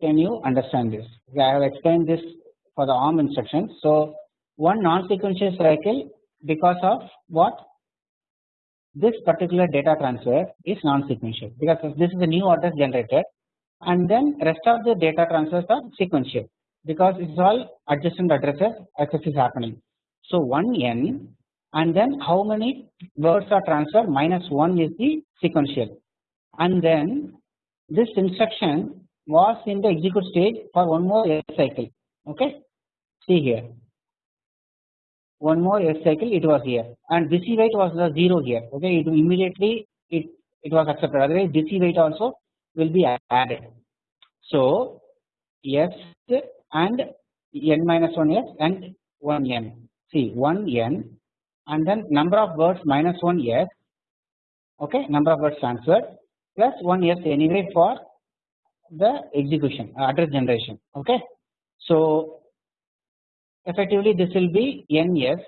can you understand this I have explained this for the ARM instructions. So one non-sequential cycle because of what this particular data transfer is non-sequential because this is a new address generated and then rest of the data transfers are sequential because it is all adjacent addresses access is happening. So 1 n and then how many words are transferred? Minus 1 is the sequential. And then this instruction was in the execute stage for one more cycle. Okay? See here one more S cycle it was here. And busy wait was the 0 here. Okay it immediately it it was accepted. Otherwise busy wait also will be added. So S and n minus 1 S and 1 n. See 1 n and then number of words minus 1 S. Okay number of words transferred plus 1 S anyway for the execution address generation. Okay. So effectively this will be NS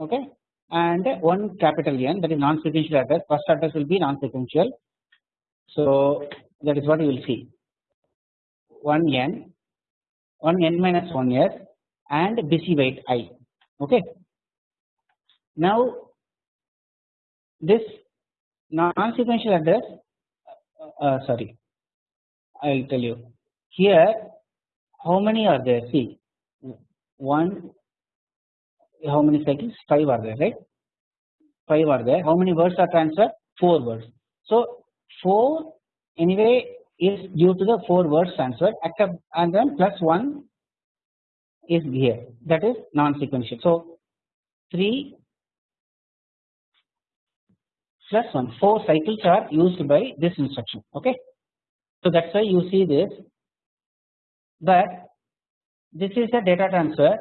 okay? And one capital N that is non-sequential address. First address will be non-sequential. So that is what you will see. 1 N 1 N minus 1 S and busy wait I okay. Now this non-sequential address uh, uh, sorry I will tell you. Here how many are there? See 1 how many cycles 5 are there right 5 are there how many words are transferred 4 words. So 4 anyway is due to the 4 words transferred and then plus 1 is here that is non-sequential. So 3 plus 1 4 cycles are used by this instruction okay. So that is why you see this but this is a data transfer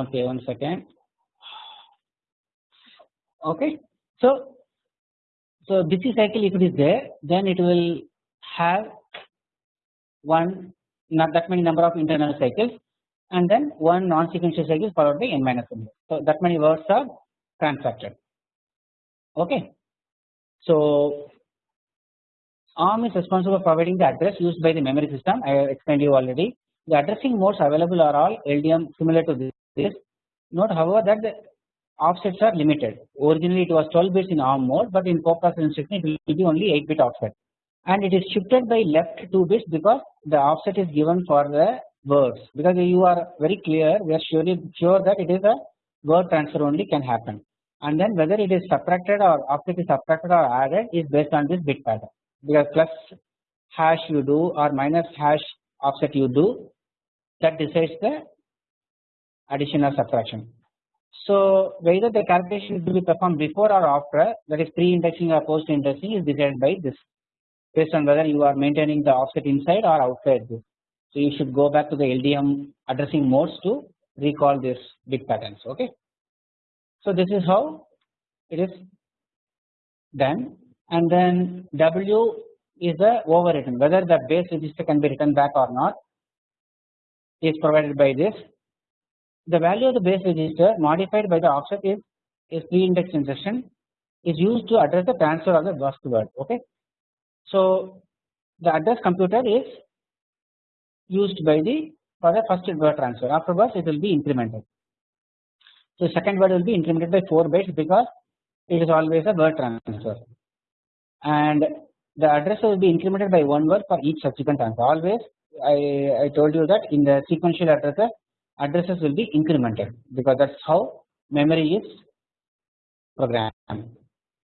okay one second okay. So so busy cycle if it is there then it will have one not that many number of internal cycles and then one non-sequential cycle followed by n minus 1. So that many words are transacted okay. So ARM is responsible for providing the address used by the memory system I have explained you already. The addressing modes available are all LDM similar to this. Note however that the offsets are limited. Originally it was 12 bits in ARM mode but in coprocessor instruction it will be only 8 bit offset and it is shifted by left 2 bits because the offset is given for the words because you are very clear we are surely sure that it is a word transfer only can happen and then whether it is subtracted or offset is subtracted or added is based on this bit pattern because plus hash you do or minus hash offset you do that decides the addition or subtraction. So whether the calculation will be performed before or after that is pre-indexing or post-indexing is decided by this based on whether you are maintaining the offset inside or outside this. So you should go back to the LDM addressing modes to recall this bit patterns okay. So this is how it is done and then W is the overwritten whether the base register can be written back or not is provided by this. The value of the base register modified by the offset is is pre-index instruction is used to address the transfer of the first word okay. So the address computer is used by the for the first word transfer afterwards it will be incremented. So second word will be incremented by 4 bytes because it is always a word transfer and the address will be incremented by one word for each subsequent transfer. Always I, I told you that in the sequential addresses addresses will be incremented because that is how memory is programmed.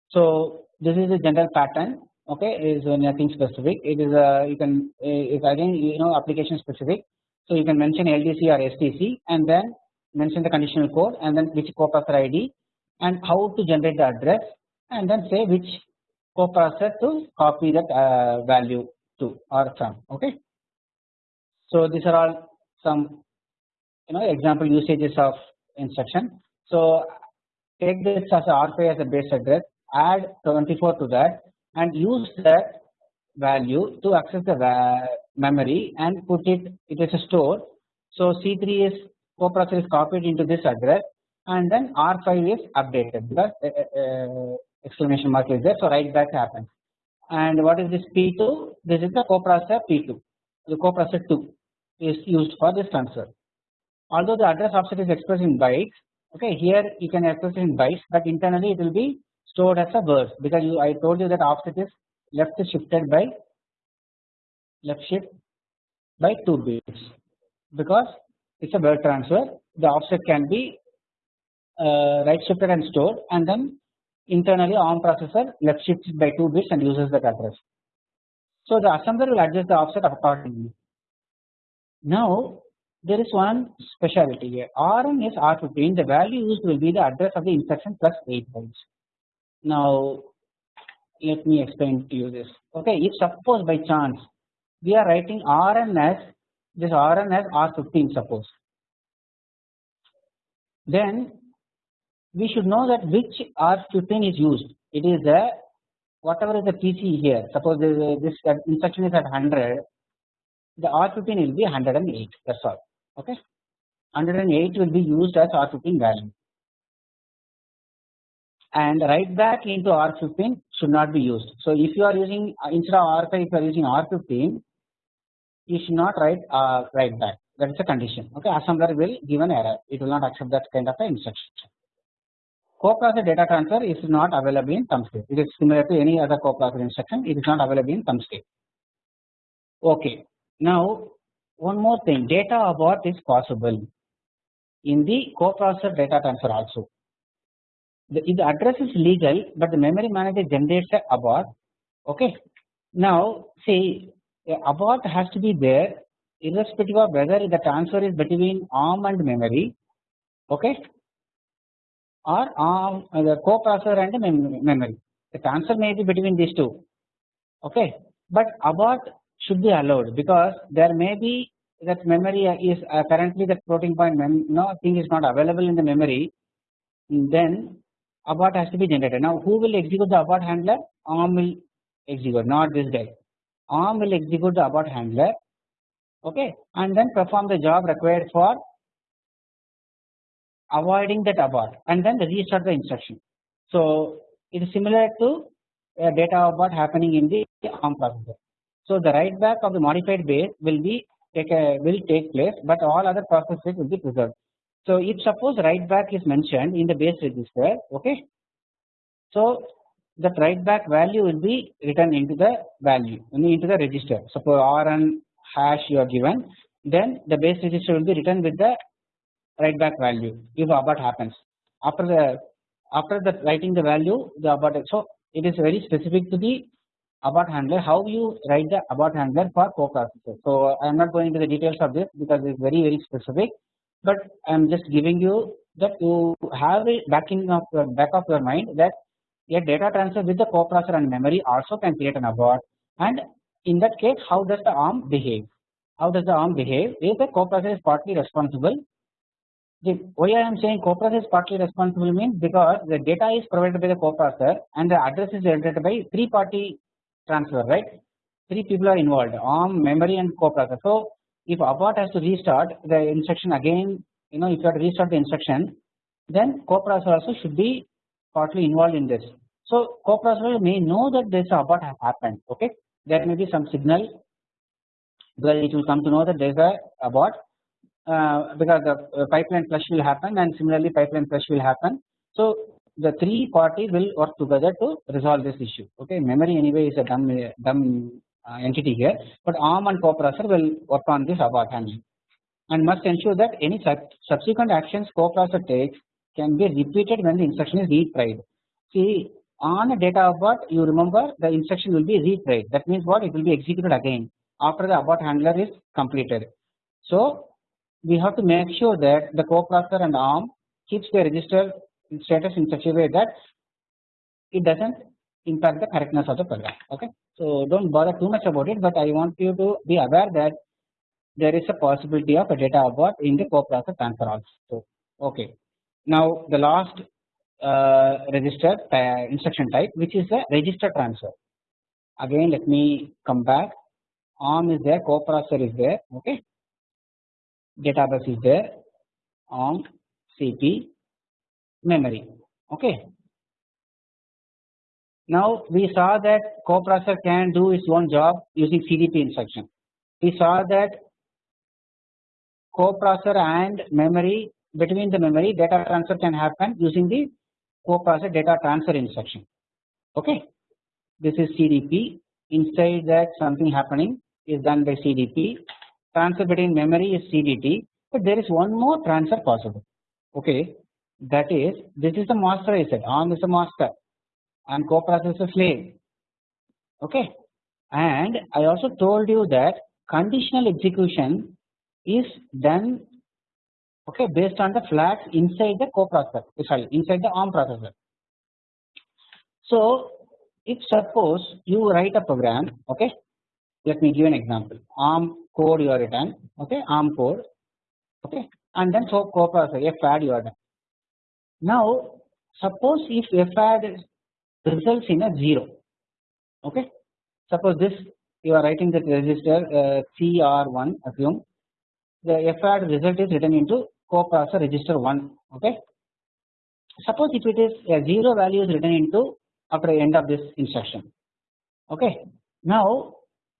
So this is the general pattern okay is nothing specific it is a you can if again you know application specific. So you can mention LDC or STC and then mention the conditional code and then which coprocessor ID and how to generate the address and then say which coprocessor to copy that uh, value to or from okay. So these are all some you know example usages of instruction. So take this as a R5 as a base address add 24 to that and use that value to access the memory and put it it is a store. So C3 is coprocessor is copied into this address and then R5 is updated because uh, uh, exclamation mark is there. So write back happens and what is this P2 this is the coprocessor P2 the coprocessor 2 is used for this transfer. Although the address offset is expressed in bytes okay here you can express it in bytes but internally it will be stored as a word because you I told you that offset is left shifted by left shift by 2 bits. Because it is a word transfer the offset can be uh, right shifted and stored and then internally ARM processor left shifts by 2 bits and uses that address. So the assembler will adjust the offset accordingly. Now there is one specialty here Rn is R15 the value used will be the address of the instruction plus 8 bytes. Now let me explain to you this okay if suppose by chance we are writing Rn as this Rn as R15 suppose then we should know that which R15 is used. It is the whatever is the PC here suppose this instruction is at 100 the R15 will be 108 that is all okay? 108 will be used as R15 value. And write back into R15 should not be used. So if you are using instead of R5 if you are using R15 you should not write uh, write back. That is a condition okay? Assembler will give an error. It will not accept that kind of instruction. Coprocessor data transfer is not available in thumb state it is similar to any other coprocessor instruction. It is not available in thumb state. Okay. Now one more thing. Data abort is possible in the coprocessor data transfer also. The, the address is legal but the memory manager generates a abort. Okay. Now see a abort has to be there irrespective of whether the transfer is between ARM and memory. Okay or ARM uh, the coprocessor and mem memory the transfer may be between these two okay but abort should be allowed because there may be that memory is uh, currently that floating point mem no thing is not available in the memory then abort has to be generated. Now who will execute the abort handler? ARM will execute not this guy. ARM will execute the abort handler okay and then perform the job required for avoiding that abort and then restart the instruction. So it is similar to a data abort happening in the ARM processor. So the write back of the modified base will be take a, will take place but all other processes will be preserved. So if suppose write back is mentioned in the base register okay. So that write back value will be written into the value into the register suppose rn hash you are given then the base register will be written with the write back value if abort happens after the after the writing the value the abort so it is very specific to the abort handler how you write the abort handler for coprocessor so I am not going into the details of this because it is very very specific but I am just giving you that you have a backing of your back of your mind that a data transfer with the coprocessor and memory also can create an abort and in that case how does the ARM behave? How does the ARM behave? If the coprocessor is partly responsible the why I am saying coprocessor is partly responsible means because the data is provided by the coprocessor and the address is generated by three party transfer right? Three people are involved ARM memory and coprocessor so if abort has to restart the instruction again you know if you have to restart the instruction then coprocessor also should be partly involved in this. So coprocessor may know that this abort has happened okay? There may be some signal because it will come to know that there is a abort because the uh, pipeline flush will happen and similarly pipeline flush will happen. So the three parties will work together to resolve this issue okay memory anyway is a dumb dumb uh, entity here but ARM and coprocessor will work on this abort handling and must ensure that any subsequent actions coprocessor takes can be repeated when the instruction is retried. See on a data abort you remember the instruction will be retried that means what it will be executed again after the abort handler is completed. So we have to make sure that the coprocessor and ARM keeps the register status in such a way that it does not impact the correctness of the program okay. So don't bother too much about it but I want you to be aware that there is a possibility of a data abort in the coprocessor transfer also okay. Now the last uh, register uh, instruction type which is the register transfer again let me come back ARM is there coprocessor is there okay data bus is there on CP memory okay now we saw that coprocessor can do its own job using CDP instruction. We saw that coprocessor and memory between the memory data transfer can happen using the coprocessor data transfer instruction. Okay, this is CDP. Inside that something happening is done by CDP. Transfer between memory is CDT, but there is one more transfer possible. Okay, that is this is the master I said. ARM is the master. And coprocessor slave. Okay? And I also told you that conditional execution is done okay based on the flags inside the coprocessor sorry inside the ARM processor. So if suppose you write a program okay let me give an example. ARM code you are written okay? ARM code okay? And then so coprocessor FAD you are done. Now suppose if FAD results in a 0 okay? Suppose this you are writing that register uh, CR1 assume. The FAD result is written into coprocessor register 1 okay? Suppose if it is a 0 value is written into after end of this instruction okay? Now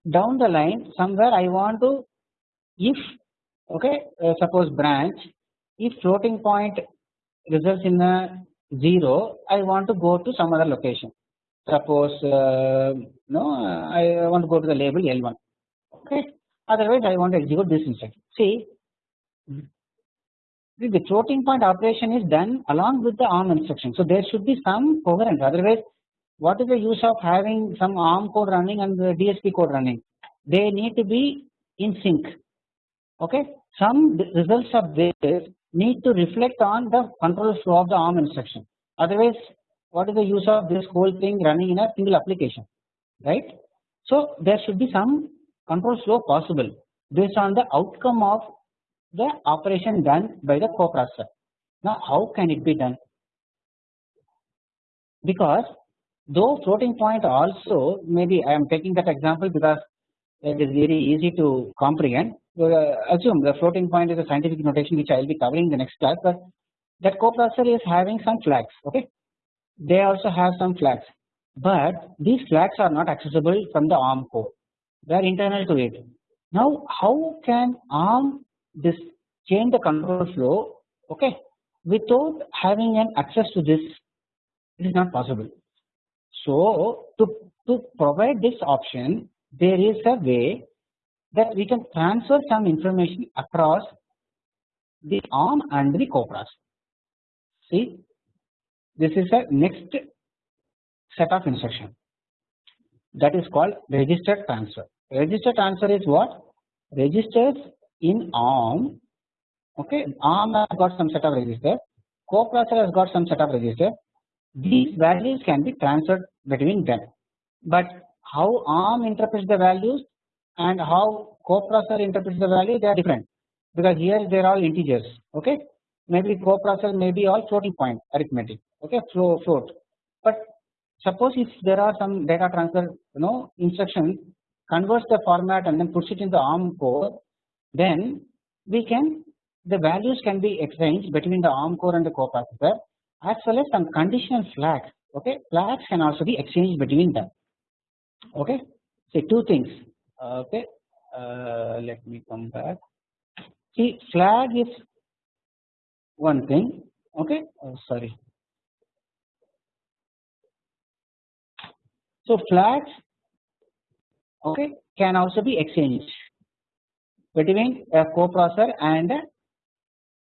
down the line somewhere I want to if okay uh, suppose branch if floating point results in a 0 I want to go to some other location. Suppose uh, no I want to go to the label L1 okay. Otherwise I want to execute this instruction see the floating point operation is done along with the ARM instruction. So there should be some coherence. Otherwise what is the use of having some ARM code running and the DSP code running they need to be in sync okay some results of this need to reflect on the control flow of the ARM instruction otherwise what is the use of this whole thing running in a single application right. So there should be some control flow possible based on the outcome of the operation done by the coprocessor. Now how can it be done? Because though floating point also maybe I am taking that example because it is very easy to comprehend. Uh, assume the floating point is a scientific notation which I will be covering in the next class, but that coprocessor is having some flags. Okay, they also have some flags, but these flags are not accessible from the ARM core. They are internal to it. Now, how can ARM this change the control flow? Okay, without having an access to this, it is not possible. So, to to provide this option, there is a way that we can transfer some information across the ARM and the coprocessor. See, this is a next set of instruction that is called register transfer. Register transfer is what? Registers in ARM. Okay, ARM has got some set of register. Coprocessor has got some set of register. These values can be transferred between them. But how ARM interprets the values and how coprocessor interprets the value they are different. Because here they are all integers okay? Maybe coprocessor may be all floating point arithmetic okay? Flow float. But suppose if there are some data transfer you know instruction converts the format and then puts it in the ARM core then we can the values can be exchanged between the ARM core and the coprocessor as well as some conditional flags okay? Flags can also be exchanged between them okay? Say two things okay? Uh, let me come back. See flag is one thing okay? Oh, sorry. So flags okay can also be exchanged between a coprocessor and a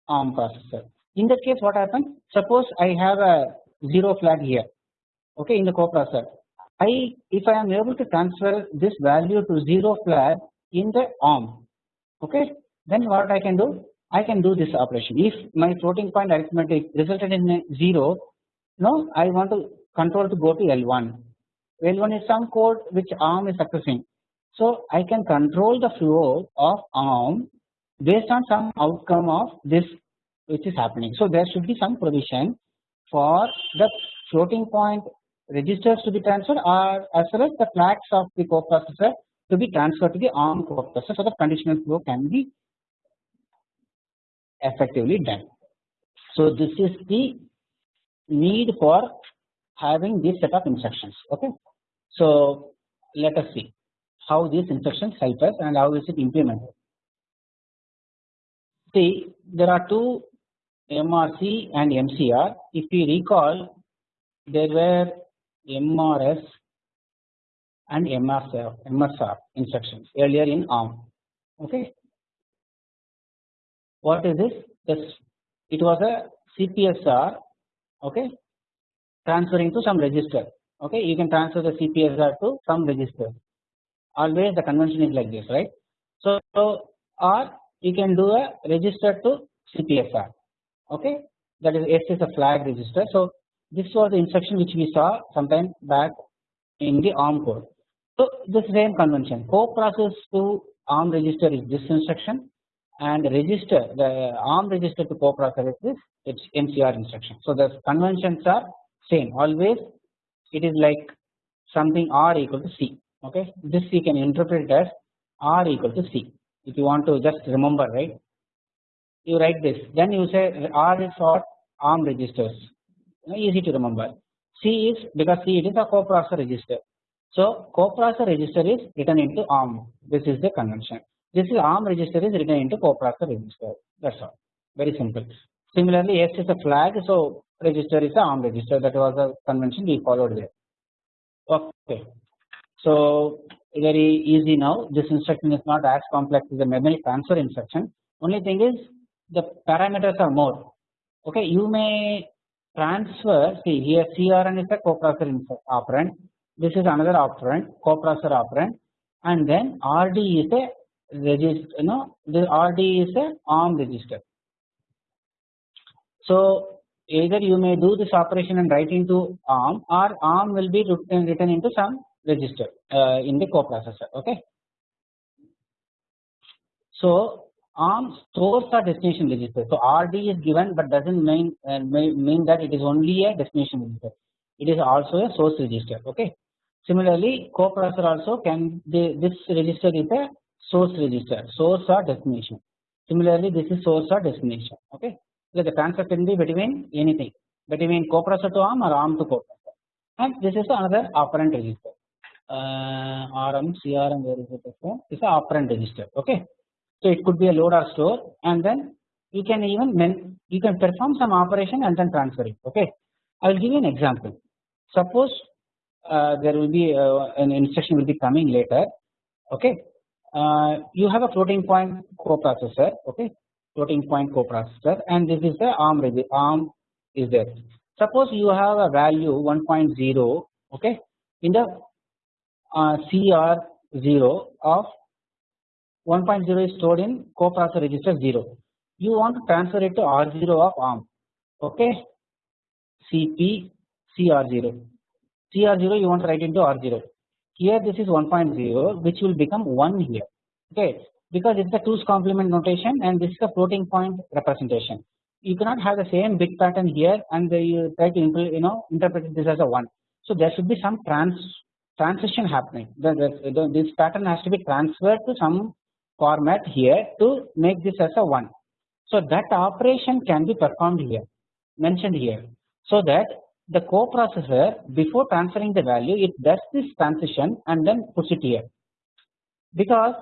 ARM processor in that case what happens? Suppose I have a 0 flag here. Okay in the coprocessor I if I am able to transfer this value to 0 flag in the ARM okay then what I can do? I can do this operation. If my floating point arithmetic resulted in a 0 no I want to control to go to L1 L1 is some code which ARM is accessing. So I can control the flow of ARM based on some outcome of this which is happening so there should be some provision for the floating point registers to be transferred or as well as the flags of the coprocessor to be transferred to the ARM coprocessor so that conditional flow can be effectively done. So this is the need for having this set of instructions okay. So let us see how these instructions help us and how is it implemented. See there are two MRC and MCR if you recall there were MRS and MRSR, MSR instructions earlier in ARM. Okay. What is this? This it was a CPSR. Okay, transferring to some register. Okay, you can transfer the CPSR to some register. Always the convention is like this, right? So, so or you can do a register to CPSR. Okay, that is S is a flag register. So this was the instruction which we saw sometime back in the ARM code. So this same convention co-process to ARM register is this instruction and register the ARM register to co-processor is this it's MCR instruction. So the conventions are same always it is like something R equal to C okay this you can interpret as R equal to C if you want to just remember right you write this. Then you say R is for ARM registers. Easy to remember. C is because C it is a coprocessor register. So coprocessor register is written into ARM. This is the convention. This is ARM register is written into coprocessor register. That's all. Very simple. Similarly S is a flag so register is a ARM register. That was the convention we followed there. Okay. So very easy now. This instruction is not as complex as the memory transfer instruction. Only thing is the parameters are more. Okay you may transfer see here CRN is a coprocessor operand. This is another operand coprocessor operand. And then RD is a register you know the RD is a ARM register. So either you may do this operation and write into ARM or ARM will be written, written into some register uh, in the coprocessor okay. So ARM stores a destination register. So RD is given but does not mean, uh, mean that it is only a destination register. It is also a source register okay. Similarly coprocessor also can the, this register is a source register source or destination. Similarly this is source or destination okay? So the transfer can be between anything between coprocessor to ARM or ARM to coprocessor. And this is another operand register. Uh, RM CRM where is it? It's a operand register okay so it could be a load or store and then you can even you can perform some operation and then transfer it okay? I will give you an example. Suppose uh, there will be uh, an instruction will be coming later okay? Uh, you have a floating point coprocessor okay? Floating point coprocessor and this is the ARM ARM is there. Suppose you have a value 1.0 okay? In the uh, CR0 of 1.0 is stored in coprocessor register 0. You want to transfer it to R0 of ARM okay CP CR0 CR0 you want to write into R0 here this is 1.0 which will become 1 here okay because it is a 2's complement notation and this is a floating point representation. You cannot have the same bit pattern here and you try to you know interpret this as a 1. So there should be some trans transition happening. The, the, the, this pattern has to be transferred to some format here to make this as a 1. So that operation can be performed here mentioned here. So that the coprocessor before transferring the value it does this transition and then puts it here because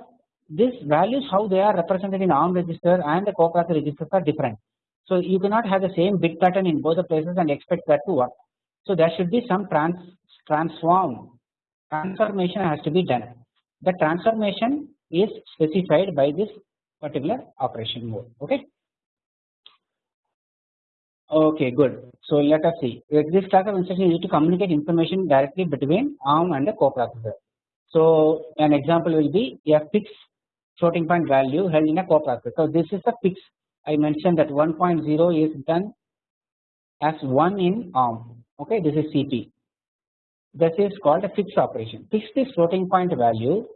this values how they are represented in ARM register and the coprocessor registers are different. So you cannot have the same bit pattern in both the places and expect that to work. So there should be some trans transform transformation has to be done. The transformation is specified by this particular operation mode. Okay. Okay, good. So let us see. This class of instruction is to communicate information directly between ARM and the coprocessor. So an example will be a fixed floating point value held in a coprocessor. So this is the fix. I mentioned that 1.0 is done as 1 in ARM. Okay, this is CP. This is called a fixed operation. Fix this floating point value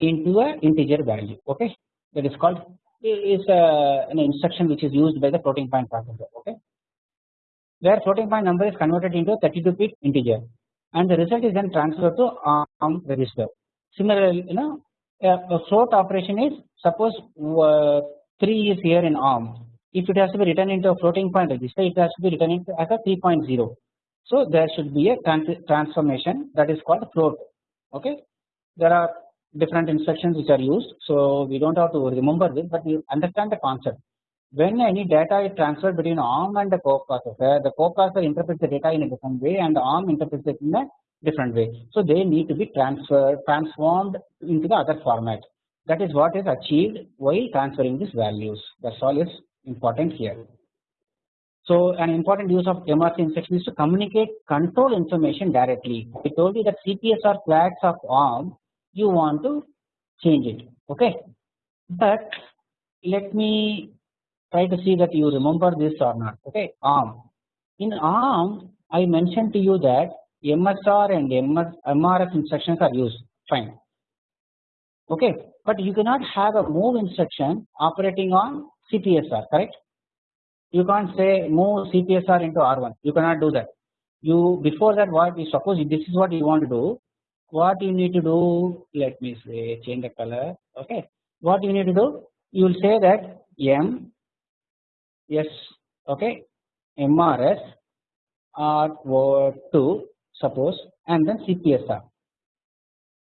into a integer value. Okay, that is called is a, an instruction which is used by the floating point processor. Okay, where floating point number is converted into a 32 bit integer, and the result is then transferred to ARM register. Similarly, you know a float operation is suppose uh, 3 is here in ARM if it has to be written into a floating point register it has to be written into as a 3.0 so there should be a trans transformation that is called float okay there are different instructions which are used so we don't have to remember this but you understand the concept when any data is transferred between ARM and the coprocessor the coprocessor interprets the data in a different way and the ARM interprets it in a different way. So they need to be transferred transformed into the other format that is what is achieved while transferring these values that's all is important here. So an important use of MRC instruction is to communicate control information directly. I told you that CPSR flags of ARM you want to change it okay? But let me try to see that you remember this or not okay? ARM. In ARM I mentioned to you that MSR and MS, MRF instructions are used. Fine. Okay. But you cannot have a move instruction operating on CPSR correct? You can't say move CPSR into R1 you cannot do that. You before that what you suppose this is what you want to do what you need to do let me say change the color okay? What you need to do you will say that m s okay? MRS r 2 suppose and then cpsr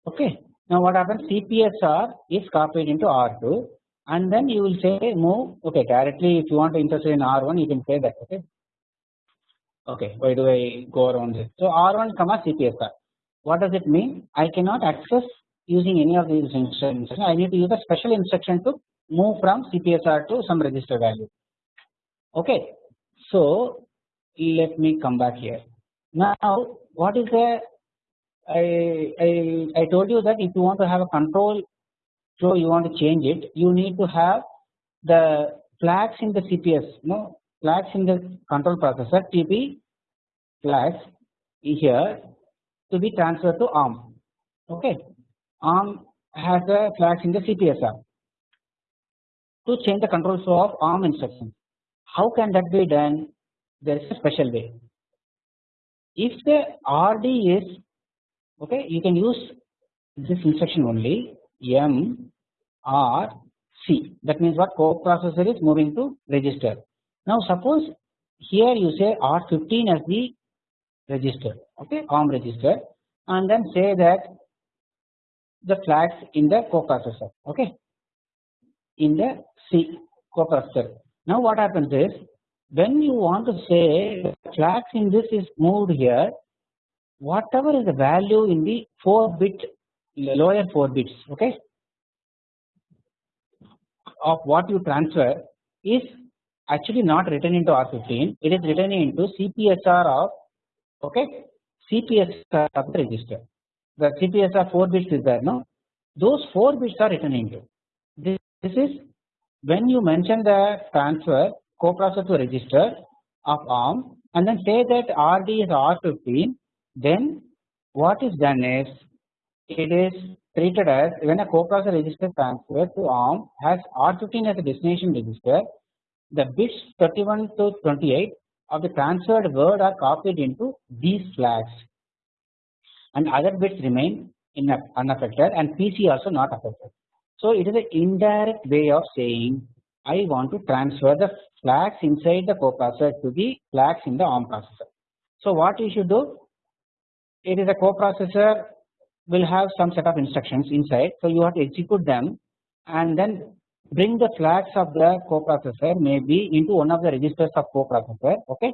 okay? Now what happens? Cpsr is copied into r2 and then you will say move okay directly if you want to intercept in r1 you can say that okay? Okay why do I go around this? So r1 comma cpsr what does it mean? I cannot access using any of these instructions. I need to use a special instruction to move from cpsr to some register value. Okay. So let me come back here. Now what is the I, I, I told you that if you want to have a control flow you want to change it you need to have the flags in the CPS no flags in the control processor TP flags here to be transferred to ARM okay. ARM has the flags in the CPSR to change the control flow of ARM instructions how can that be done? There is a special way. If the RD is okay you can use this instruction only M R C. That means what coprocessor is moving to register. Now suppose here you say R15 as the register okay? ARM register and then say that the flags in the coprocessor okay? In the C coprocessor now what happens is when you want to say flags in this is moved here whatever is the value in the 4 bit lower 4 bits okay? Of what you transfer is actually not written into R15 it is written into CPSR of okay? CPSR of the register. The CPSR 4 bits is there no? Those 4 bits are written into. This, this is when you mention the transfer coprocessor register of ARM and then say that RD is R15 then what is done is it is treated as when a coprocessor register transfer to ARM has R15 as a destination register the bits 31 to 28 of the transferred word are copied into these flags and other bits remain in unaffected and PC also not affected. So it is an indirect way of saying I want to transfer the flags inside the coprocessor to the flags in the ARM processor. So what you should do? It is a coprocessor will have some set of instructions inside. So you have to execute them and then bring the flags of the coprocessor maybe into one of the registers of coprocessor. Okay.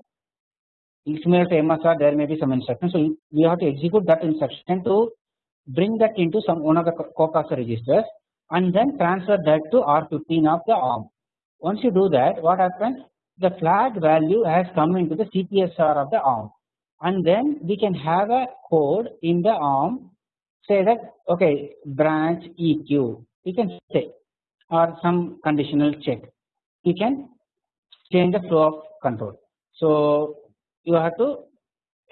Similar to MSR, there may be some instruction. So we have to execute that instruction to bring that into some one of the coprocessor registers and then transfer that to R15 of the ARM. Once you do that, what happens? The flag value has come into the CPSR of the ARM, and then we can have a code in the ARM say that okay branch EQ we can say or some conditional check you can change the flow of control. So you have to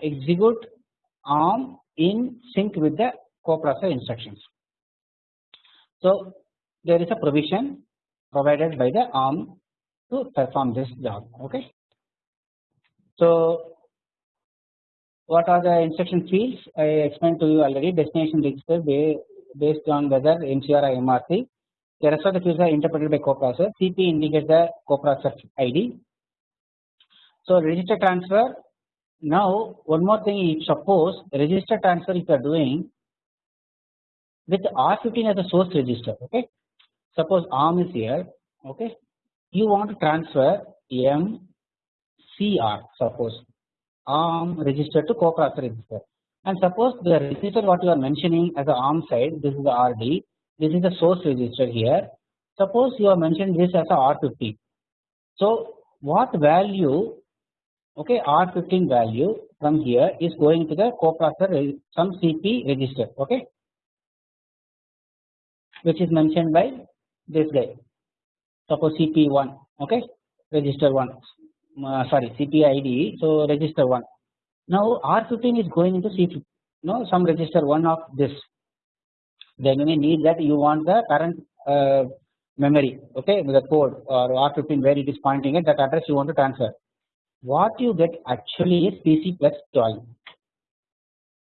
execute ARM in sync with the coprocessor instructions. So there is a provision provided by the ARM to perform this job okay. So what are the instruction fields I explained to you already destination register based on whether MCR or MRC the rest of the fields are interpreted by coprocessor CP indicates the coprocessor ID. So register transfer. Now one more thing if suppose register transfer if you are doing with R15 as a source register okay? Suppose ARM is here okay? You want to transfer M CR suppose. ARM register to coprocessor register. And suppose the register what you are mentioning as the ARM side this is the RD this is the source register here. Suppose you have mentioned this as a R15 so what value okay R15 value from here is going to the coprocessor some CP register okay? Which is mentioned by this guy. Suppose CP1 okay? Register 1 uh, sorry CPID so register 1 now R15 is going into C15 no some register 1 of this then we need that you want the current uh, memory okay with the code or R15 where it is pointing at that address you want to transfer what you get actually is PC plus 12.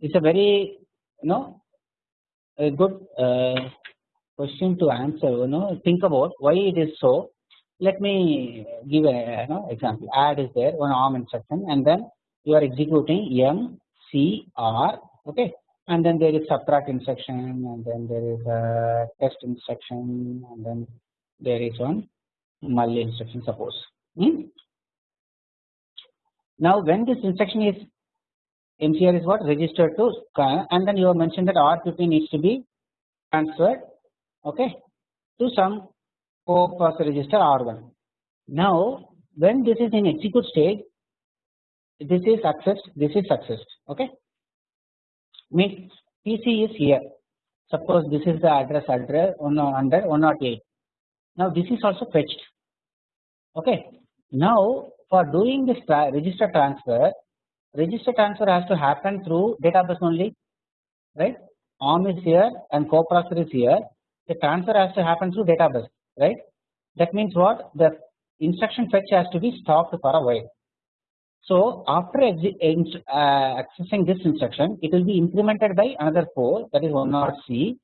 It's a very you know a good uh, question to answer. You know think about why it is so. Let me give a you know, example. Add is there one ARM instruction and then you are executing M C R okay and then there is subtract instruction and then there is a test instruction and then there is one mul instruction suppose. Hmm? Now when this instruction is MCR is what registered to and then you have mentioned that R15 needs to be transferred okay to some co-processor register R1. Now when this is in execute stage this is accessed this is accessed okay means PC is here. Suppose this is the address address under 108 now this is also fetched. Okay. Now for doing this tra register transfer register transfer has to happen through data bus only right? ARM is here and coprocessor is here. The transfer has to happen through data bus right? That means what? The instruction fetch has to be stopped for a while so after uh, accessing this instruction, it will be incremented by another 4 that is 1 or C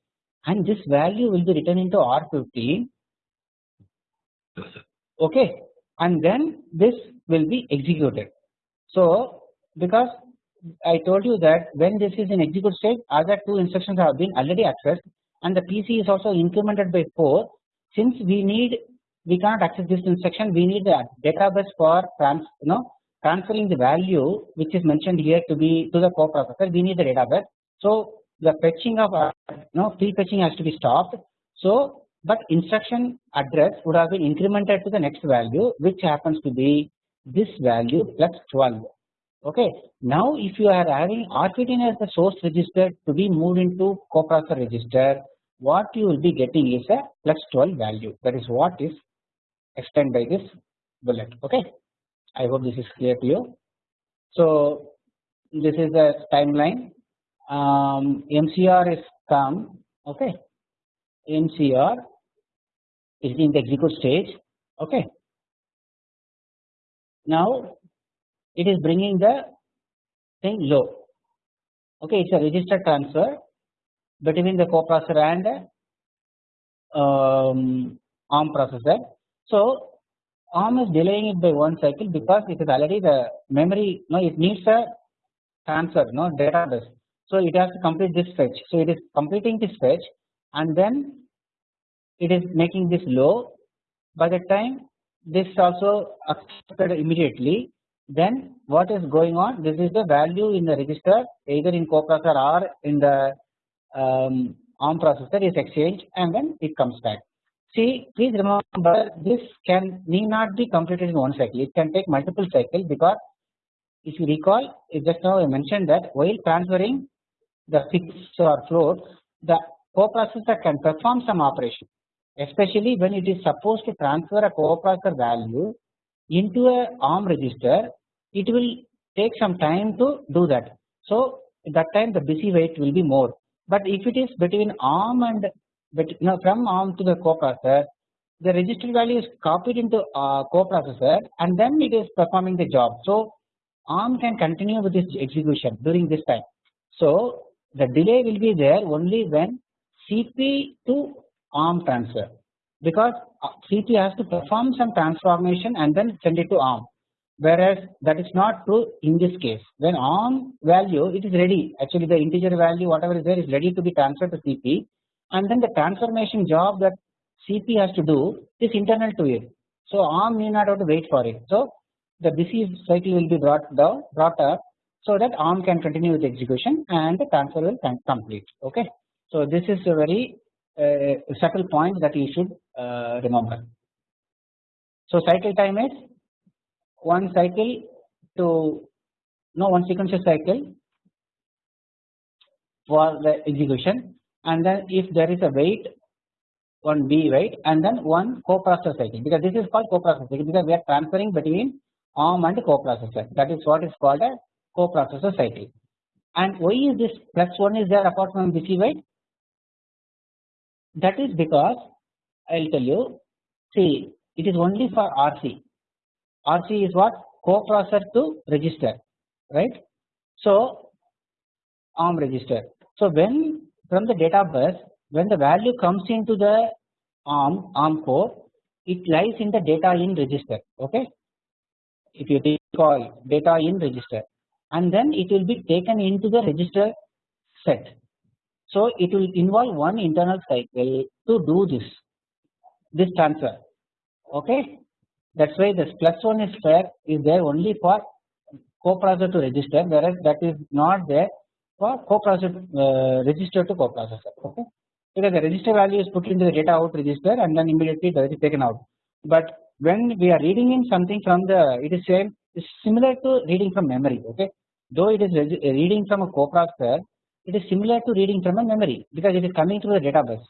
and this value will be written into R15 okay. And then this will be executed. So because I told you that when this is in execute state other two instructions have been already accessed and the PC is also incremented by 4 since we need we cannot access this instruction we need the data bus for trans you know transferring the value which is mentioned here to be to the coprocessor we need the data bus. So the fetching of uh, no fetching has to be stopped. So but instruction address would have been incremented to the next value which happens to be this value plus 12 okay. Now if you are having R15 as the source register to be moved into coprocessor register what you will be getting is a plus 12 value that is what is explained by this bullet okay. I hope this is clear to you. So this is the timeline. Um, MCR is come. Okay, MCR is in the execute stage. Okay. Now it is bringing the thing low. Okay, it's a register transfer between the coprocessor and um, ARM processor. So ARM is delaying it by one cycle because it is already the memory no it needs a transfer no data bus. So it has to complete this fetch. So it is completing this fetch and then it is making this low. By the time this also accepted immediately then what is going on this is the value in the register either in coprocessor or in the um, ARM processor is exchanged and then it comes back. See, please remember this can need not be completed in one cycle. It can take multiple cycles because if you recall, just now I mentioned that while transferring the fixed or float, the coprocessor can perform some operation, especially when it is supposed to transfer a coprocessor value into a ARM register. It will take some time to do that. So that time the busy wait will be more. But if it is between ARM and but now from ARM to the coprocessor the register value is copied into uh, coprocessor and then it is performing the job. So ARM can continue with this execution during this time. So the delay will be there only when CP to ARM transfer. Because uh, CP has to perform some transformation and then send it to ARM. Whereas that is not true in this case. When ARM value it is ready. Actually the integer value whatever is there is ready to be transferred to CP and then the transformation job that CP has to do is internal to it. So ARM need not have to wait for it. So the busy cycle will be brought down, brought up, so that ARM can continue with execution and the transfer will complete. Okay. So this is a very uh, subtle point that you should uh, remember. So cycle time is one cycle to no one sequential cycle for the execution and then if there is a wait one B wait and then one coprocessor cycle because this is called coprocessor cycle because we are transferring between ARM and coprocessor that is what is called a coprocessor cycle. And why is this plus 1 is there apart from busy wait? That is because I will tell you see it is only for RC. RC is what coprocessor to register right. So ARM register. So when from the data bus when the value comes into the ARM ARM core it lies in the data in register okay? If you recall data in register. And then it will be taken into the register set. So it will involve one internal cycle to do this this transfer okay? That is why this plus 1 is fair is there only for coprocessor to register whereas that is not there for coprocessor uh, register to coprocessor okay? Because the register value is put into the data out register and then immediately that is taken out. But when we are reading in something from the it is same is similar to reading from memory okay? Though it is reading from a coprocessor it is similar to reading from a memory because it is coming through the data bus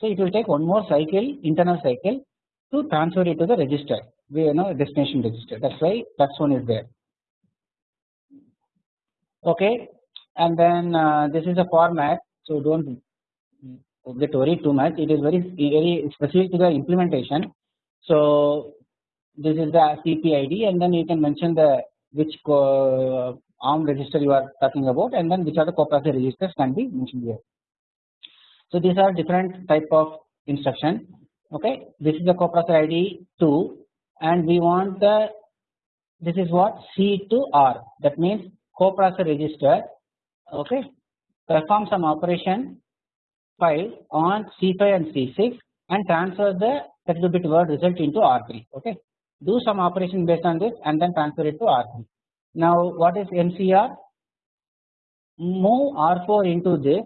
so it will take one more cycle internal cycle to transfer it to the register we you know destination register. That's why that one is there. Okay and then uh, this is a format so don't get worried too much. It is very very specific to the implementation. So this is the CPID and then you can mention the which ARM register you are talking about and then which are the coprocessor registers can be mentioned here. So these are different type of instruction okay? This is the coprocessor ID 2 and we want the this is what C to R. That means coprocessor register okay perform some operation file on C5 and C6 and transfer the 32 bit word result into R3 okay do some operation based on this and then transfer it to R3. Now what is MCR? Move R4 into this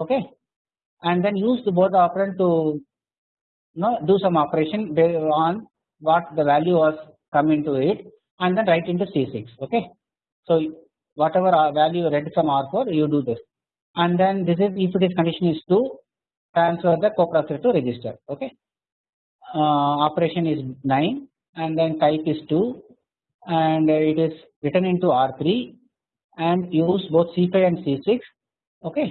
okay and then use the both operand to you know, do some operation based on what the value was come into it and then write into C6 okay. So whatever value read from R4 you do this and then this is if this condition is true transfer the coprocessor to register okay. Uh, operation is 9 and then type is 2 and it is written into R3 and use both C5 and C6 okay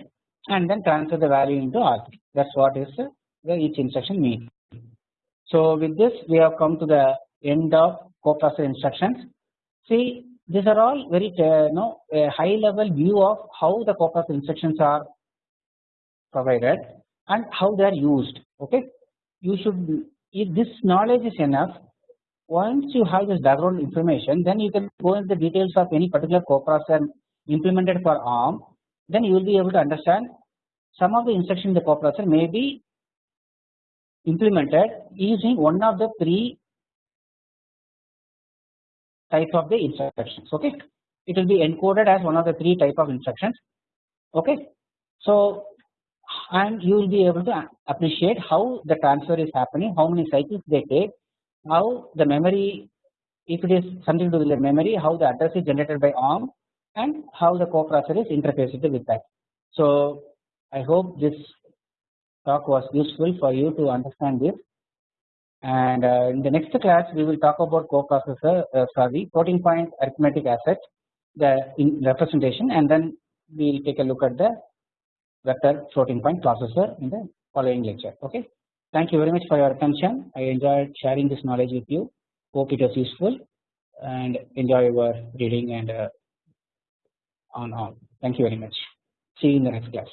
and then transfer the value into R3 that is what is the each instruction means. So with this we have come to the end of coprocessor instructions. See these are all very uh, you know a high level view of how the coprocessor instructions are provided and how they are used okay. You should if this knowledge is enough once you have this background information then you can go into the details of any particular coprocessor implemented for ARM then you will be able to understand some of the instructions in the coprocessor may be implemented using one of the three types of the instructions okay? It will be encoded as one of the three type of instructions okay? So and you will be able to appreciate how the transfer is happening how many cycles they take how the memory if it is something to do with the memory how the address is generated by ARM and how the coprocessor is interfaced with that. So I hope this talk was useful for you to understand this and uh, in the next class we will talk about coprocessor uh, sorry floating point arithmetic asset the representation and then we will take a look at the vector floating point processor in the following lecture okay. Thank you very much for your attention. I enjoyed sharing this knowledge with you. Hope it was useful and enjoy your reading and uh, on all. Thank you very much. See you in the next class.